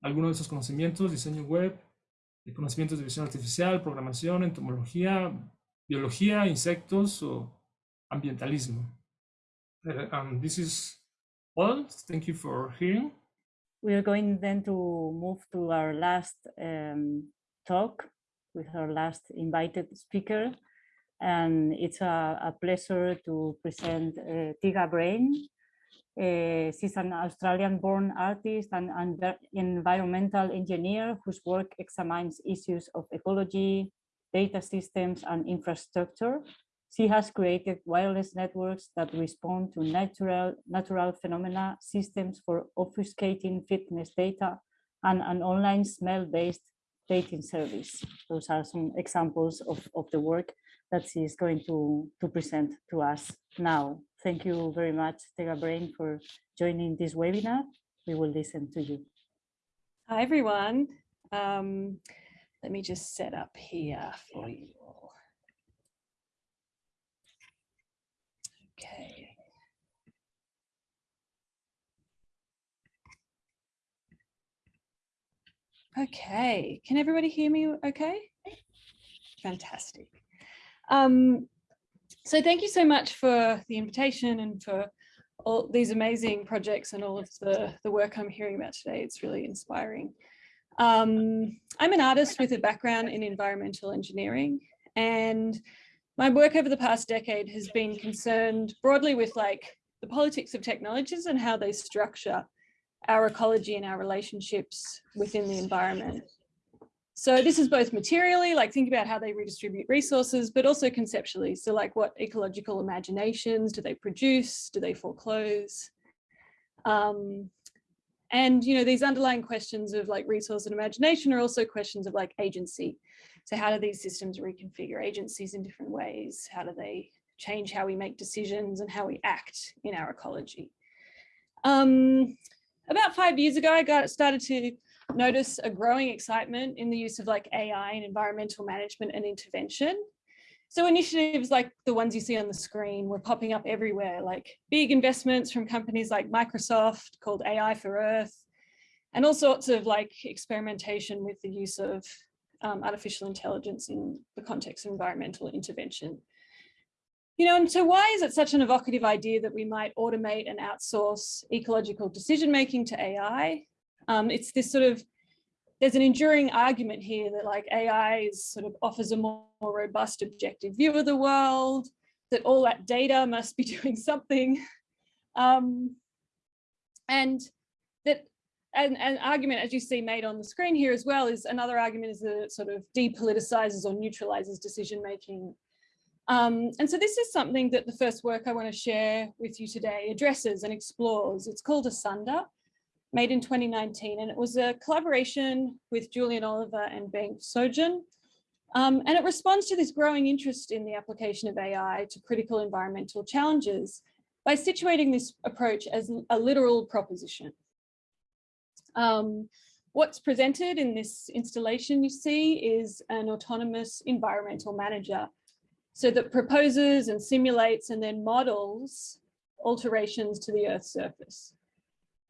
algunos de esos conocimientos, diseño web, de conocimientos de visión artificial, programación, entomología, biología, insectos o ambientalismo. Uh, um, this is all. Thank you for hearing.
We are going then to move to our last um, talk with our last invited speaker. And it's a, a pleasure to present uh, Tega Brain. Uh, she's an Australian-born artist and, and environmental engineer whose work examines issues of ecology, data systems, and infrastructure. She has created wireless networks that respond to natural, natural phenomena, systems for obfuscating fitness data, and an online smell-based dating service. Those are some examples of, of the work that she is going to, to present to us now. Thank you very much, Tega Brain, for joining this webinar. We will listen to you.
Hi, everyone. Um, let me just set up here for you all. Okay. Okay, can everybody hear me okay? Fantastic. Um, so thank you so much for the invitation and for all these amazing projects and all of the, the work I'm hearing about today. It's really inspiring. Um, I'm an artist with a background in environmental engineering and my work over the past decade has been concerned broadly with like the politics of technologies and how they structure our ecology and our relationships within the environment. So this is both materially, like think about how they redistribute resources, but also conceptually. So like what ecological imaginations do they produce? Do they foreclose? Um, and, you know, these underlying questions of like resource and imagination are also questions of like agency. So how do these systems reconfigure agencies in different ways? How do they change how we make decisions and how we act in our ecology? Um, about five years ago, I got started to notice a growing excitement in the use of like AI and environmental management and intervention. So initiatives like the ones you see on the screen were popping up everywhere, like big investments from companies like Microsoft called AI for Earth, and all sorts of like experimentation with the use of um, artificial intelligence in the context of environmental intervention. You know, and so why is it such an evocative idea that we might automate and outsource ecological decision making to AI? Um, it's this sort of, there's an enduring argument here that like AI is sort of offers a more, more robust objective view of the world, that all that data must be doing something. Um, and that and an argument, as you see made on the screen here as well, is another argument is that it sort of depoliticizes or neutralizes decision making. Um, and so this is something that the first work I want to share with you today addresses and explores. It's called Asunder, made in 2019, and it was a collaboration with Julian Oliver and Bengt Sjölén. Um, and it responds to this growing interest in the application of AI to critical environmental challenges by situating this approach as a literal proposition. Um, what's presented in this installation you see is an autonomous environmental manager. So that proposes and simulates and then models alterations to the Earth's surface.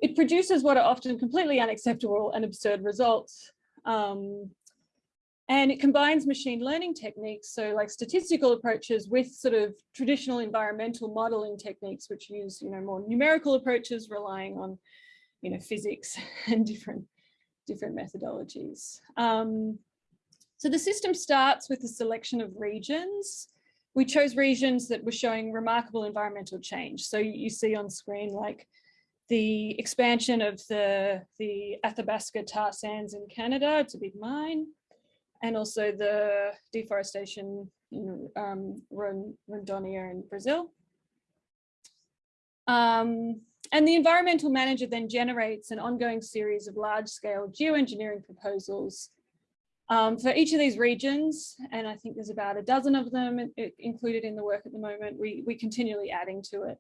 It produces what are often completely unacceptable and absurd results. Um, and it combines machine learning techniques, so like statistical approaches with sort of traditional environmental modeling techniques, which use, you know, more numerical approaches relying on, you know, physics and different, different methodologies. Um, so the system starts with a selection of regions. We chose regions that were showing remarkable environmental change. So you see on screen like the expansion of the, the Athabasca tar sands in Canada, it's a big mine and also the deforestation in um, Rondônia in Brazil. Um, and the environmental manager then generates an ongoing series of large-scale geoengineering proposals um, for each of these regions. And I think there's about a dozen of them included in the work at the moment. We, we continually adding to it.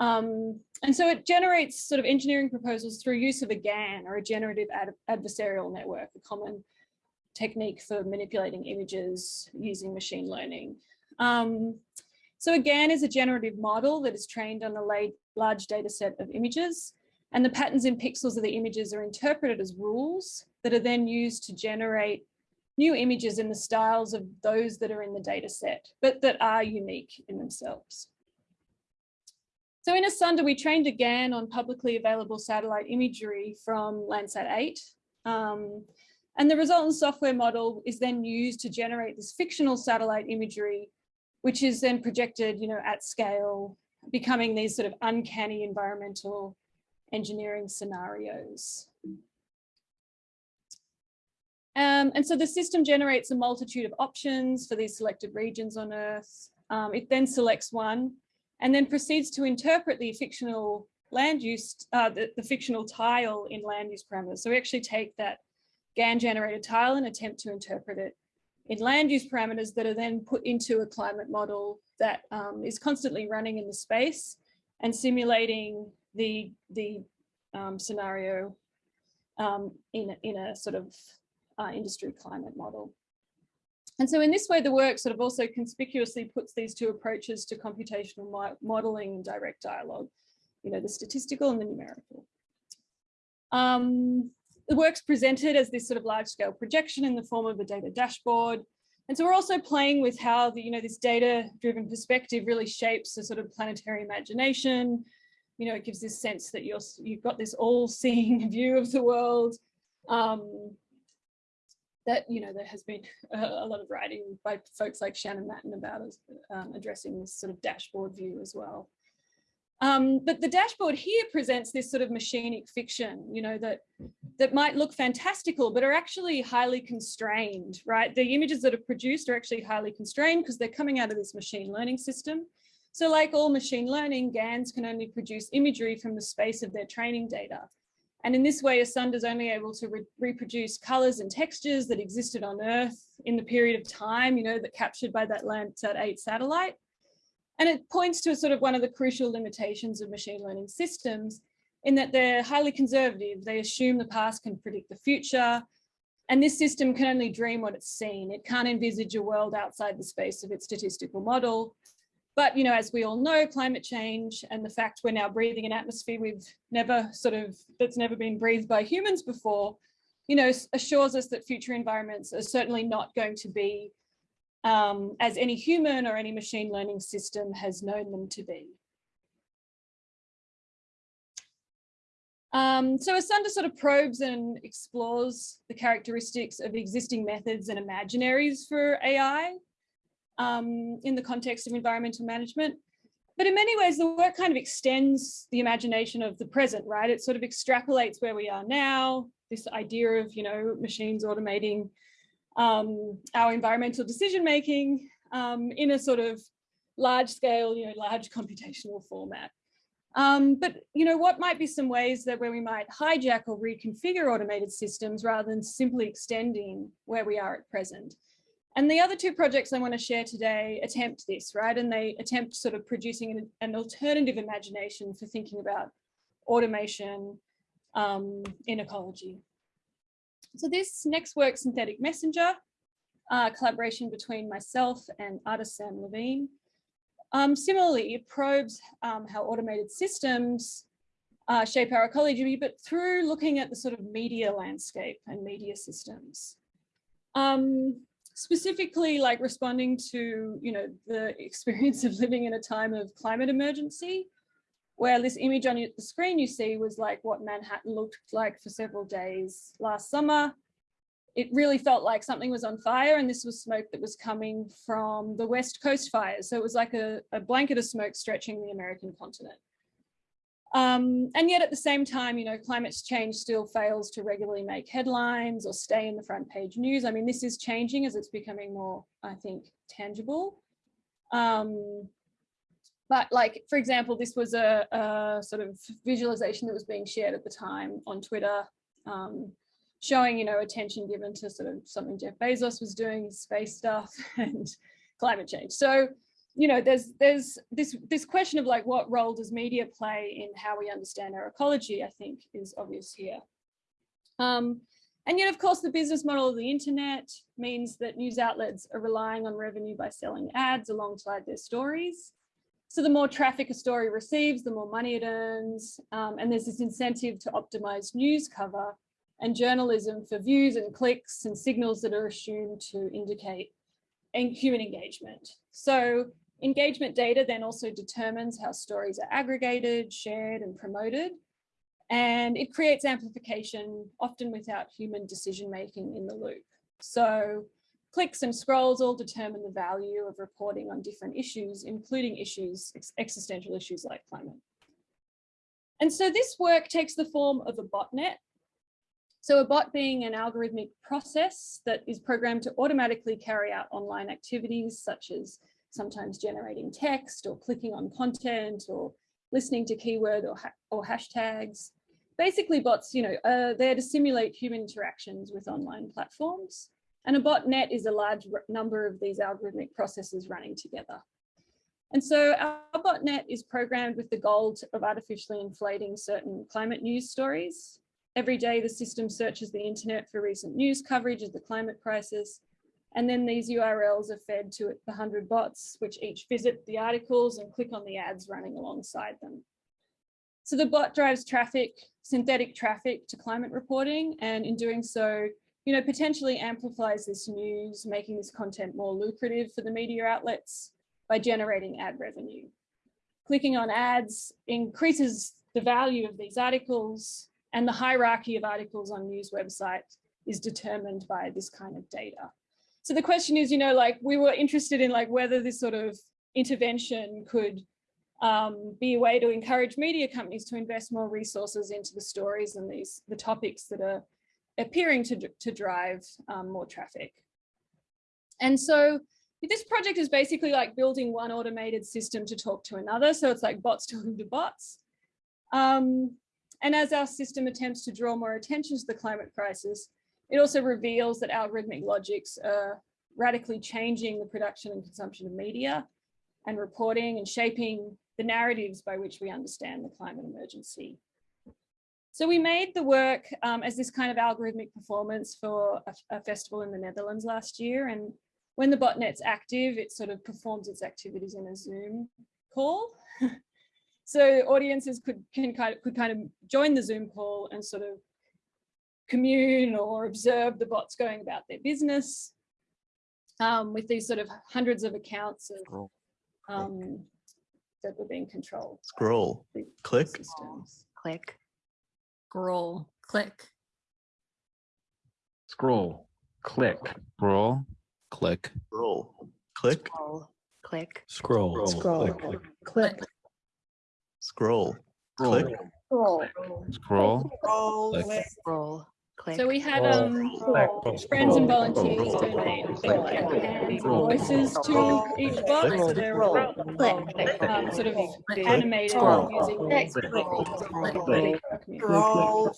Um, and so it generates sort of engineering proposals through use of a GAN or a generative ad adversarial network, a common technique for manipulating images using machine learning. Um, so GAN is a generative model that is trained on a large data set of images and the patterns in pixels of the images are interpreted as rules that are then used to generate new images in the styles of those that are in the data set, but that are unique in themselves. So in Asunder, we trained a GAN on publicly available satellite imagery from Landsat 8. Um, and the resultant software model is then used to generate this fictional satellite imagery, which is then projected, you know, at scale, becoming these sort of uncanny environmental engineering scenarios. Um, and so the system generates a multitude of options for these selected regions on Earth. Um, it then selects one and then proceeds to interpret the fictional land use, uh, the, the fictional tile in land use parameters. So we actually take that GAN generated tile and attempt to interpret it in land use parameters that are then put into a climate model that um, is constantly running in the space and simulating the, the um, scenario um, in, in a sort of uh, industry climate model. And so in this way, the work sort of also conspicuously puts these two approaches to computational mo modeling and direct dialogue, you know, the statistical and the numerical. Um, the work's presented as this sort of large scale projection in the form of a data dashboard. And so we're also playing with how the, you know, this data driven perspective really shapes the sort of planetary imagination. You know, it gives this sense that you're, you've got this all seeing view of the world. Um, that, you know, there has been a, lot of writing by folks like Shannon Mattern about um, addressing this sort of dashboard view as well. Um, but the dashboard here presents this sort of machinic fiction, you know, that that might look fantastical, but are actually highly constrained, right? The images that are produced are actually highly constrained because they're coming out of this machine learning system. So like all machine learning, GANs can only produce imagery from the space of their training data. And in this way, Asunder is only able to re reproduce colors and textures that existed on Earth in the period of time, you know, that captured by that Landsat 8 satellite. And it points to a sort of one of the crucial limitations of machine learning systems in that they're highly conservative. They assume the past can predict the future. And this system can only dream what it's seen. It can't envisage a world outside the space of its statistical model. But, you know, as we all know, climate change and the fact we're now breathing an atmosphere we've never sort of, that's never been breathed by humans before, you know, assures us that future environments are certainly not going to be um, as any human or any machine learning system has known them to be. Um, so Asunder sort of probes and explores the characteristics of existing methods and imaginaries for AI um, in the context of environmental management. But in many ways, the work kind of extends the imagination of the present, right? It sort of extrapolates where we are now, this idea of, you know, machines automating um, our environmental decision making um, in a sort of large scale, you know, large computational format. Um, but, you know, what might be some ways that where we might hijack or reconfigure automated systems rather than simply extending where we are at present? And the other two projects I want to share today attempt this, right? And they attempt sort of producing an, an alternative imagination for thinking about automation um, in ecology. So this next work, Synthetic Messenger, uh, collaboration between myself and artist Sam Levine. Um, similarly, it probes um, how automated systems uh, shape our ecology, but through looking at the sort of media landscape and media systems. Um, specifically like responding to, you know, the experience of living in a time of climate emergency, where this image on the screen you see was like what Manhattan looked like for several days last summer. It really felt like something was on fire and this was smoke that was coming from the West Coast fires. So it was like a, a blanket of smoke stretching the American continent. Um, and yet at the same time, you know, climate change still fails to regularly make headlines or stay in the front page news. I mean, this is changing as it's becoming more, I think, tangible. Um, but like, for example, this was a, a, sort of visualization that was being shared at the time on Twitter, um, showing, you know, attention given to sort of something Jeff Bezos was doing, space stuff and climate change. So you know, there's there's this this question of like what role does media play in how we understand our ecology, I think is obvious here. Um, and yet, of course, the business model of the internet means that news outlets are relying on revenue by selling ads alongside their stories. So the more traffic a story receives, the more money it earns. Um, and there's this incentive to optimize news cover and journalism for views and clicks and signals that are assumed to indicate human engagement. So engagement data then also determines how stories are aggregated, shared and promoted. And it creates amplification, often without human decision making in the loop. So clicks and scrolls all determine the value of reporting on different issues, including issues, existential issues like climate. And so this work takes the form of a botnet, so a bot being an algorithmic process that is programmed to automatically carry out online activities such as sometimes generating text or clicking on content or listening to keyword or, ha or hashtags. Basically bots, you know, are there to simulate human interactions with online platforms. And a botnet is a large number of these algorithmic processes running together. And so our botnet is programmed with the goal of artificially inflating certain climate news stories Every day, the system searches the internet for recent news coverage of the climate crisis. And then these URLs are fed to the 100 bots, which each visit the articles and click on the ads running alongside them. So the bot drives traffic, synthetic traffic to climate reporting. And in doing so, you know, potentially amplifies this news, making this content more lucrative for the media outlets by generating ad revenue. Clicking on ads increases the value of these articles, and the hierarchy of articles on news websites is determined by this kind of data. So the question is, you know, like we were interested in like whether this sort of intervention could um, be a way to encourage media companies to invest more resources into the stories and these the topics that are appearing to, to drive um, more traffic. And so this project is basically like building one automated system to talk to another. So it's like bots talking to bots. Um, and as our system attempts to draw more attention to the climate crisis, it also reveals that algorithmic logics are radically changing the production and consumption of media and reporting and shaping the narratives by which we understand the climate emergency. So we made the work um, as this kind of algorithmic performance for a, a, festival in the Netherlands last year. And when the botnet's active, it sort of performs its activities in a Zoom call. So audiences could can kind of could kind of join the Zoom call and sort of commune or observe the bots going about their business um, with these sort of hundreds of accounts of um, that were being controlled.
Scroll, click,
systems.
click, scroll, click,
scroll, click, scroll, click, scroll, click,
scroll, click,
scroll,
scroll,
click,
click,
Scroll. Click.
Scroll.
Scroll.
Scroll.
Click.
Scroll. Click.
So we had um, friends and volunteers donate hands and voices to each bot. So they were um, sort of animated using
Scroll.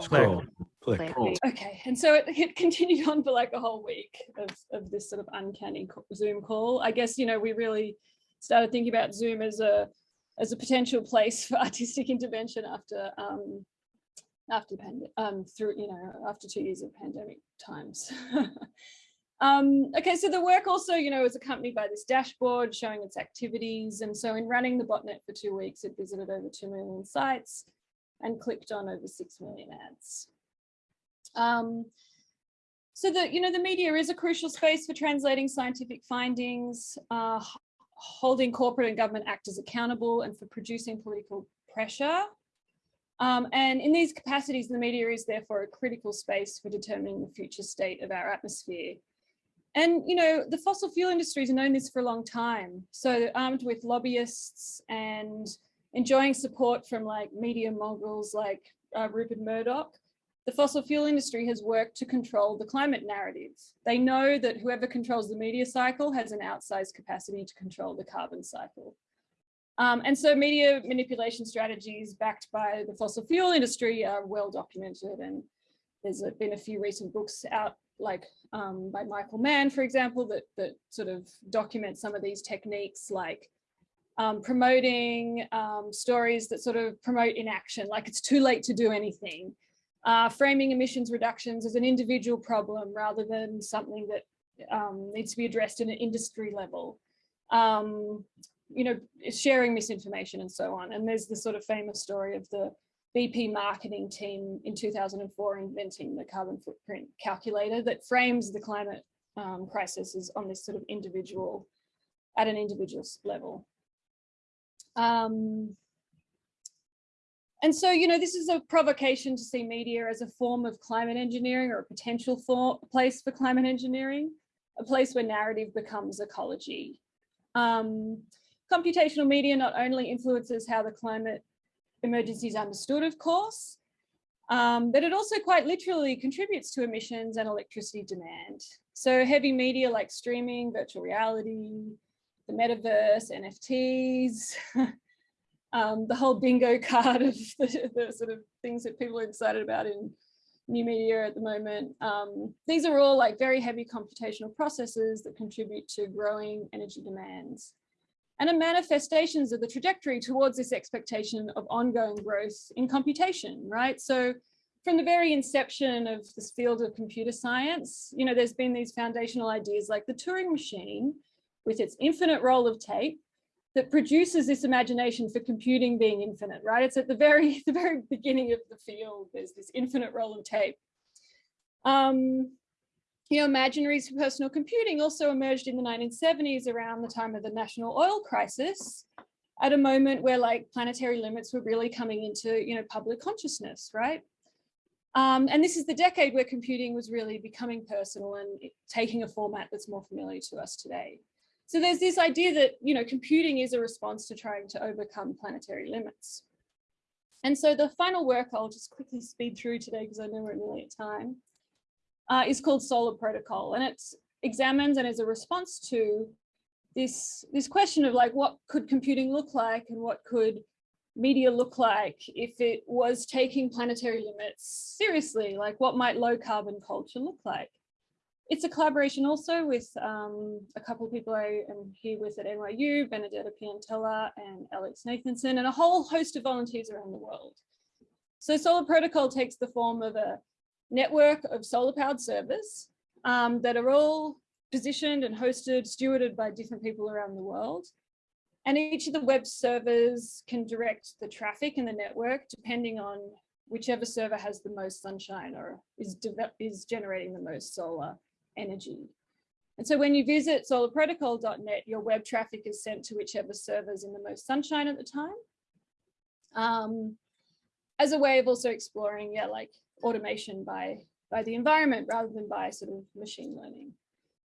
Scroll. Click.
Okay, and so it, it continued on for like a whole week of, of this sort of uncanny Zoom call. I guess, you know, we really started thinking about Zoom as a as a potential place for artistic intervention after um, after um, through, you know, after two years of pandemic times. um, okay, so the work also, you know, is accompanied by this dashboard showing its activities. And so in running the botnet for two weeks, it visited over 2 million sites and clicked on over 6 million ads. Um, so the, you know, the media is a crucial space for translating scientific findings, uh, holding corporate and government actors accountable and for producing political pressure. Um, and in these capacities, the media is therefore a critical space for determining the future state of our atmosphere. And, you know, the fossil fuel industry has known this for a long time. So armed with lobbyists and enjoying support from like media moguls like uh, Rupert Murdoch, the fossil fuel industry has worked to control the climate narrative. They know that whoever controls the media cycle has an outsized capacity to control the carbon cycle. Um, and so media manipulation strategies backed by the fossil fuel industry are well documented and there's been a few recent books out like um, by Michael Mann, for example, that, that sort of document some of these techniques like um, promoting um, stories that sort of promote inaction, like it's too late to do anything. Uh, framing emissions reductions as an individual problem rather than something that um, needs to be addressed at an industry level. Um, you know, sharing misinformation and so on. And there's the sort of famous story of the BP marketing team in 2004 inventing the carbon footprint calculator that frames the climate um, crisis as on this sort of individual, at an individual level. Um, and so, you know, this is a provocation to see media as a form of climate engineering or a potential for, place for climate engineering, a place where narrative becomes ecology. Um, computational media not only influences how the climate emergency is understood, of course, um, but it also quite literally contributes to emissions and electricity demand. So heavy media like streaming, virtual reality, the metaverse, NFTs, um, the whole bingo card of the, the, sort of things that people are excited about in new media at the moment. Um, these are all like very heavy computational processes that contribute to growing energy demands and are manifestations of the trajectory towards this expectation of ongoing growth in computation, right? So from the very inception of this field of computer science, you know, there's been these foundational ideas like the Turing machine with its infinite roll of tape that produces this imagination for computing being infinite, right? It's at the very, the very beginning of the field. There's this infinite roll of tape. Um, you know, imaginaries for personal computing also emerged in the 1970s around the time of the national oil crisis at a moment where like planetary limits were really coming into, you know, public consciousness, right? Um, and this is the decade where computing was really becoming personal and taking a format that's more familiar to us today. So there's this idea that, you know, computing is a response to trying to overcome planetary limits. And so the final work I'll just quickly speed through today because I know we're nearly at time uh, is called Solar Protocol, and it examines and is a response to this this question of like what could computing look like and what could media look like if it was taking planetary limits seriously, like what might low carbon culture look like? It's a collaboration also with um, a couple of people I am here with at NYU, Benedetta Piantella and Alex Nathanson, and a whole host of volunteers around the world. So Solar Protocol takes the form of a network of solar powered servers um, that are all positioned and hosted, stewarded by different people around the world. And each of the web servers can direct the traffic in the network depending on whichever server has the most sunshine or is, is generating the most solar energy. And so when you visit solarprotocol.net, your web traffic is sent to whichever servers in the most sunshine at the time. Um, as a way of also exploring, yeah, like automation by, by the environment rather than by sort of machine learning.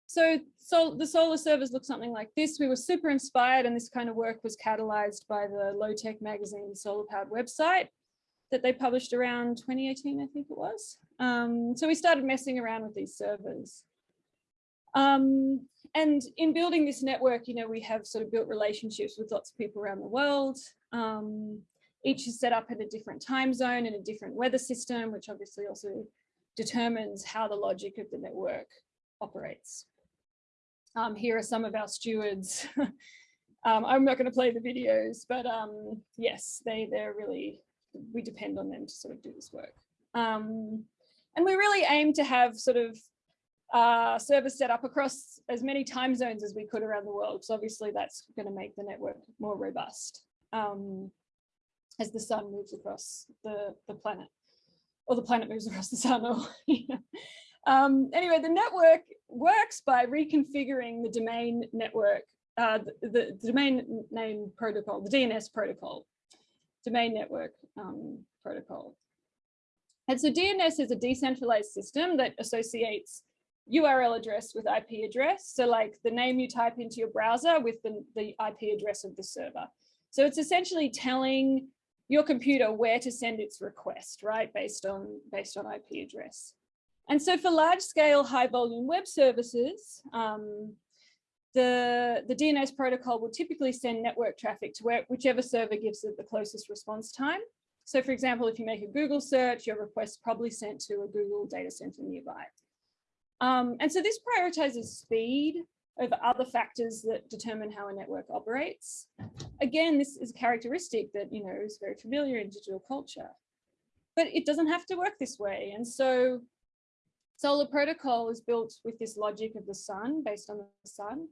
So, so the solar servers look something like this. We were super inspired and this kind of work was catalyzed by the low tech magazine solar powered website that they published around 2018, I think it was. Um, so we started messing around with these servers. Um, and in building this network, you know, we have sort of built relationships with lots of people around the world. Um, each is set up in a different time zone and a different weather system, which obviously also determines how the logic of the network operates. Um, here are some of our stewards. um, I'm not going to play the videos, but um, yes, they, they're really, we depend on them to sort of do this work. Um, and we really aim to have sort of uh, servers set up across as many time zones as we could around the world. So obviously that's going to make the network more robust um, as the sun moves across the, the planet or the planet moves across the sun. Or, um, anyway, the network works by reconfiguring the domain network, uh, the, the, the, domain name protocol, the DNS protocol, domain network um, protocol. And so DNS is a decentralized system that associates URL address with IP address. So like the name you type into your browser with the, the IP address of the server. So it's essentially telling your computer where to send its request, right? Based on, based on IP address. And so for large scale high volume web services, um, the, the DNS protocol will typically send network traffic to where, whichever server gives it the closest response time. So for example, if you make a Google search, your request probably sent to a Google data center nearby. Um, and so this prioritizes speed over other factors that determine how a network operates. Again, this is a characteristic that you know is very familiar in digital culture, but it doesn't have to work this way. And so Solar Protocol is built with this logic of the sun, based on the sun.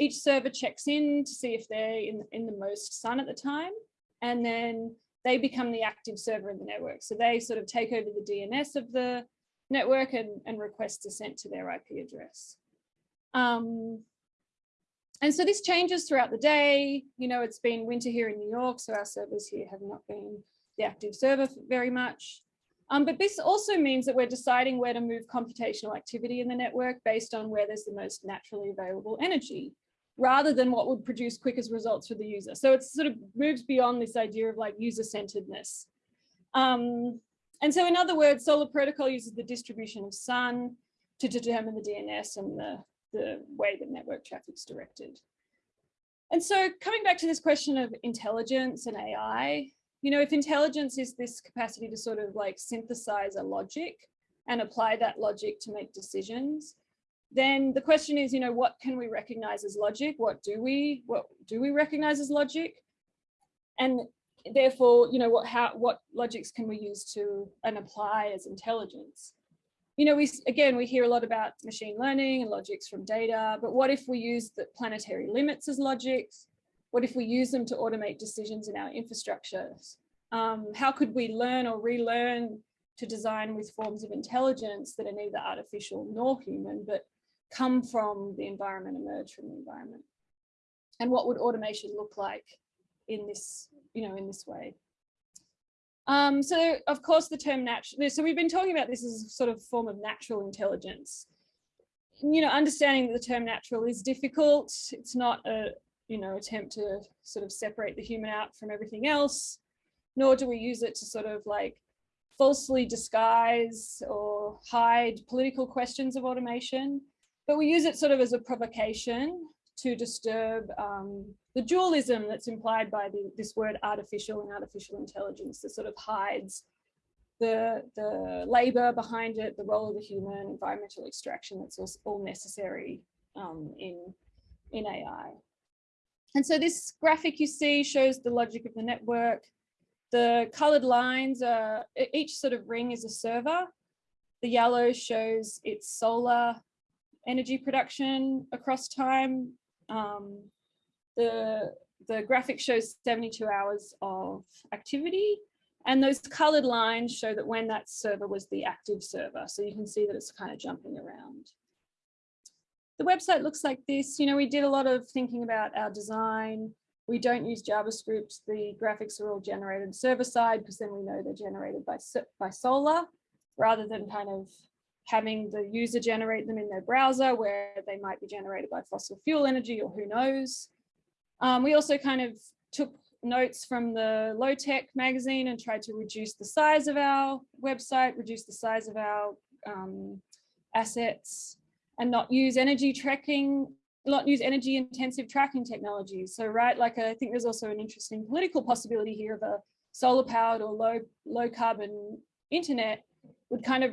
Each server checks in to see if they're in, in the most sun at the time, and then they become the active server in the network. So they sort of take over the DNS of the network and, and requests are sent to their IP address. Um, and so this changes throughout the day. You know, it's been winter here in New York, so our servers here have not been the active server very much. Um, but this also means that we're deciding where to move computational activity in the network based on where there's the most naturally available energy, rather than what would produce quickest results for the user. So it sort of moves beyond this idea of like user-centeredness. Um, and so in other words, Solar Protocol uses the distribution of sun to determine the DNS and the, the way the network traffic is directed. And so coming back to this question of intelligence and AI, you know, if intelligence is this capacity to sort of like synthesize a logic and apply that logic to make decisions, then the question is, you know, what can we recognize as logic? What do we, what do we recognize as logic? And therefore, you know, what how what logics can we use to and apply as intelligence? You know, we again we hear a lot about machine learning and logics from data, but what if we use the planetary limits as logics? What if we use them to automate decisions in our infrastructures? Um, how could we learn or relearn to design with forms of intelligence that are neither artificial nor human, but come from the environment, emerge from the environment? And what would automation look like in this, you know, in this way. Um, so of course the term natural, so we've been talking about this as a sort of form of natural intelligence. You know, understanding that the term natural is difficult. It's not a, you know, attempt to sort of separate the human out from everything else, nor do we use it to sort of like falsely disguise or hide political questions of automation, but we use it sort of as a provocation to disturb um, the dualism that's implied by the, this word artificial and artificial intelligence that sort of hides the, the labor behind it, the role of the human, environmental extraction that's all, all necessary um, in, in AI. And so this graphic you see shows the logic of the network. The colored lines are, each sort of ring is a server. The yellow shows its solar energy production across time. Um, the, the graphic shows 72 hours of activity and those colored lines show that when that server was the active server. So you can see that it's kind of jumping around. The website looks like this. You know, we did a lot of thinking about our design. We don't use JavaScript. The graphics are all generated server side because then we know they're generated by, by Solar rather than kind of having the user generate them in their browser where they might be generated by fossil fuel energy or who knows. Um, we also kind of took notes from the low tech magazine and tried to reduce the size of our website, reduce the size of our um, assets and not use energy tracking, not use energy intensive tracking technologies. So right, like I think there's also an interesting political possibility here of a solar powered or low, low carbon internet would kind of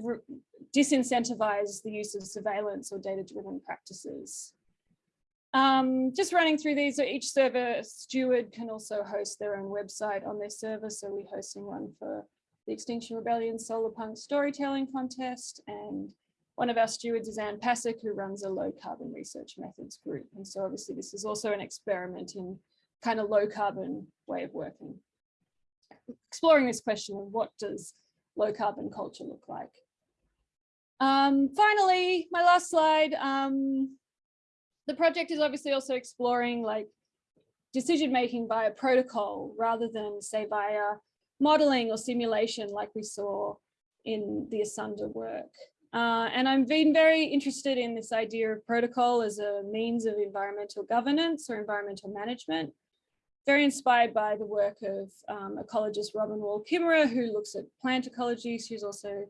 disincentivize the use of surveillance or data-driven practices. Um, just running through these, so each server steward can also host their own website on their server. So we're hosting one for the Extinction Rebellion Solar Punk Storytelling Contest. And one of our stewards is Anne Pasek, who runs a low carbon research methods group. And so obviously this is also an experiment in kind of low carbon way of working. Exploring this question of what does low carbon culture look like? Um, finally, my last slide, um, the project is obviously also exploring like decision making via protocol rather than say via modeling or simulation like we saw in the Asunder work. Uh, and I've been very interested in this idea of protocol as a means of environmental governance or environmental management. Very inspired by the work of um, ecologist Robin Wall Kimmerer, who looks at plant ecology. She's also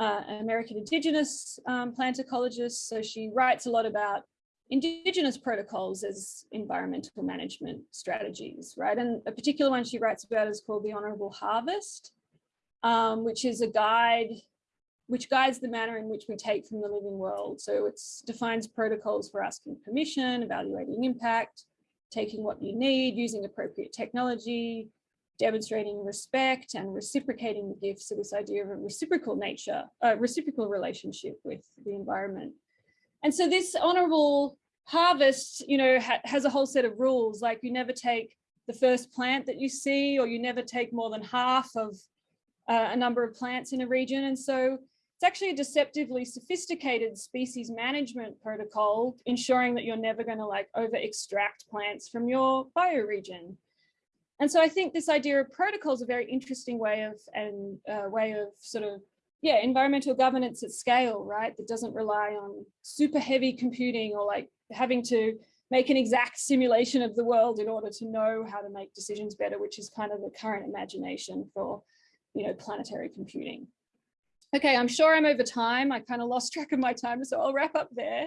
uh, an American indigenous um, plant ecologist. So she writes a lot about indigenous protocols as environmental management strategies, right? And a particular one she writes about is called the Honorable Harvest, um, which is a guide which guides the manner in which we take from the living world. So it defines protocols for asking permission, evaluating impact, taking what you need, using appropriate technology, demonstrating respect and reciprocating the gifts. So this idea of a reciprocal nature, a reciprocal relationship with the environment. And so this honorable harvest, you know, ha has a whole set of rules, like you never take the first plant that you see, or you never take more than half of uh, a number of plants in a region. And so it's actually a deceptively sophisticated species management protocol, ensuring that you're never going to like over extract plants from your bioregion. And so I think this idea of protocol is a very interesting way of and uh, way of sort of yeah, environmental governance at scale, right? That doesn't rely on super heavy computing or like having to make an exact simulation of the world in order to know how to make decisions better, which is kind of the current imagination for, you know, planetary computing. Okay, I'm sure I'm over time. I kind of lost track of my time, so I'll wrap up there.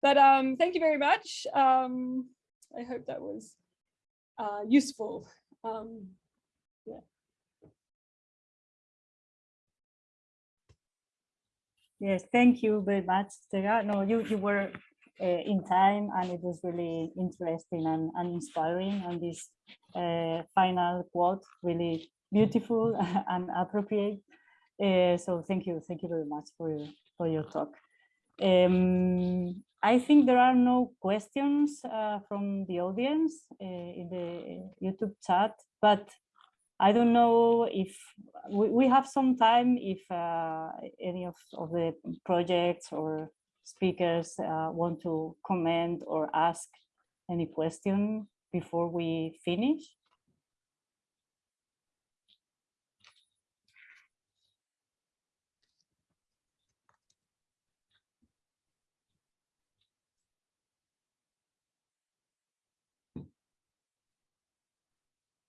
But um, thank you very much. Um, I hope that was uh, useful. Um, yeah.
Yes, thank you very much, Tega. No, you, you were uh, in time and it was really interesting and, and inspiring. And this uh, final quote, really beautiful and appropriate. Uh, so thank you, thank you very much for your, for your talk. Um, I think there are no questions uh, from the audience uh, in the YouTube chat, but I don't know if we, we have some time if uh, any of, of the projects or speakers uh, want to comment or ask any question before we finish.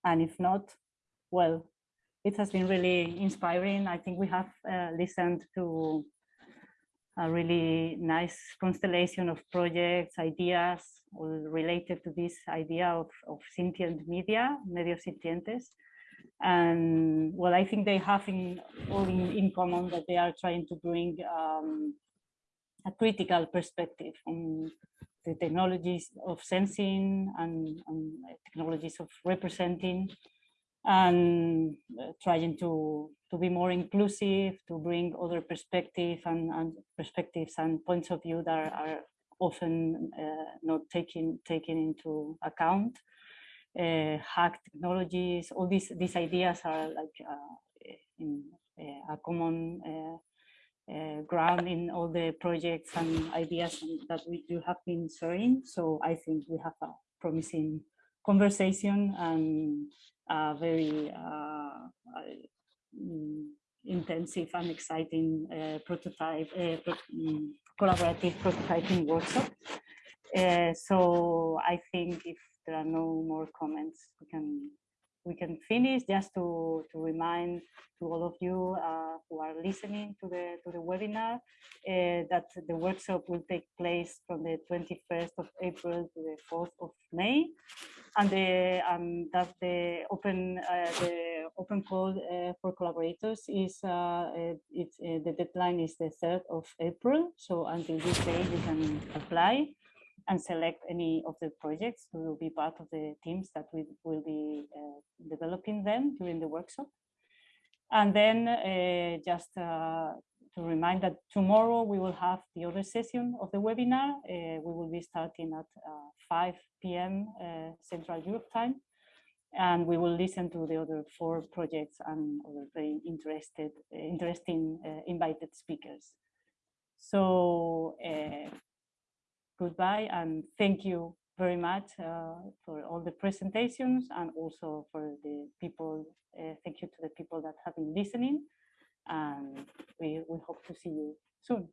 And if not, well, it has been really inspiring. I think we have uh, listened to a really nice constellation of projects, ideas, all related to this idea of, of sentient media, medios sintientes. And well, I think they have in, all in, in common that they are trying to bring um, a critical perspective on the technologies of sensing and, and technologies of representing and uh, trying to to be more inclusive, to bring other perspectives and, and perspectives and points of view that are, often uh, not taken taken into account. Uh, hack technologies, all these these ideas are like uh, in uh, a common uh, ground in all the projects and ideas that we do have been sharing. So I think we have a promising conversation and a very uh, mm, intensive and exciting uh, prototype, uh, pro mm, collaborative prototyping workshop. so I think if there are no more comments, we can we can finish, just to, to remind to all of you uh, who are listening to the, to the webinar uh, that the workshop will take place from the 21st of April to the 4th of May. And, the, um, that the open, uh, the open call uh, for collaborators is, uh, uh, it's, the deadline is the 3rd of April. So until this day, you can apply and select any of the projects who will be part of the teams that we will be uh, developing them during the workshop. And then uh, just uh, to remind that tomorrow we will have the other session of the webinar. Uh, we will be starting at uh, 5 p.m. Uh, Central Europe time. And we will listen to the other four projects and other very interested, interesting invited speakers. So goodbye and thank you very much uh, for all the presentations and also for the people. Uh, thank you to the people that have been listening and we, we hope to see you soon.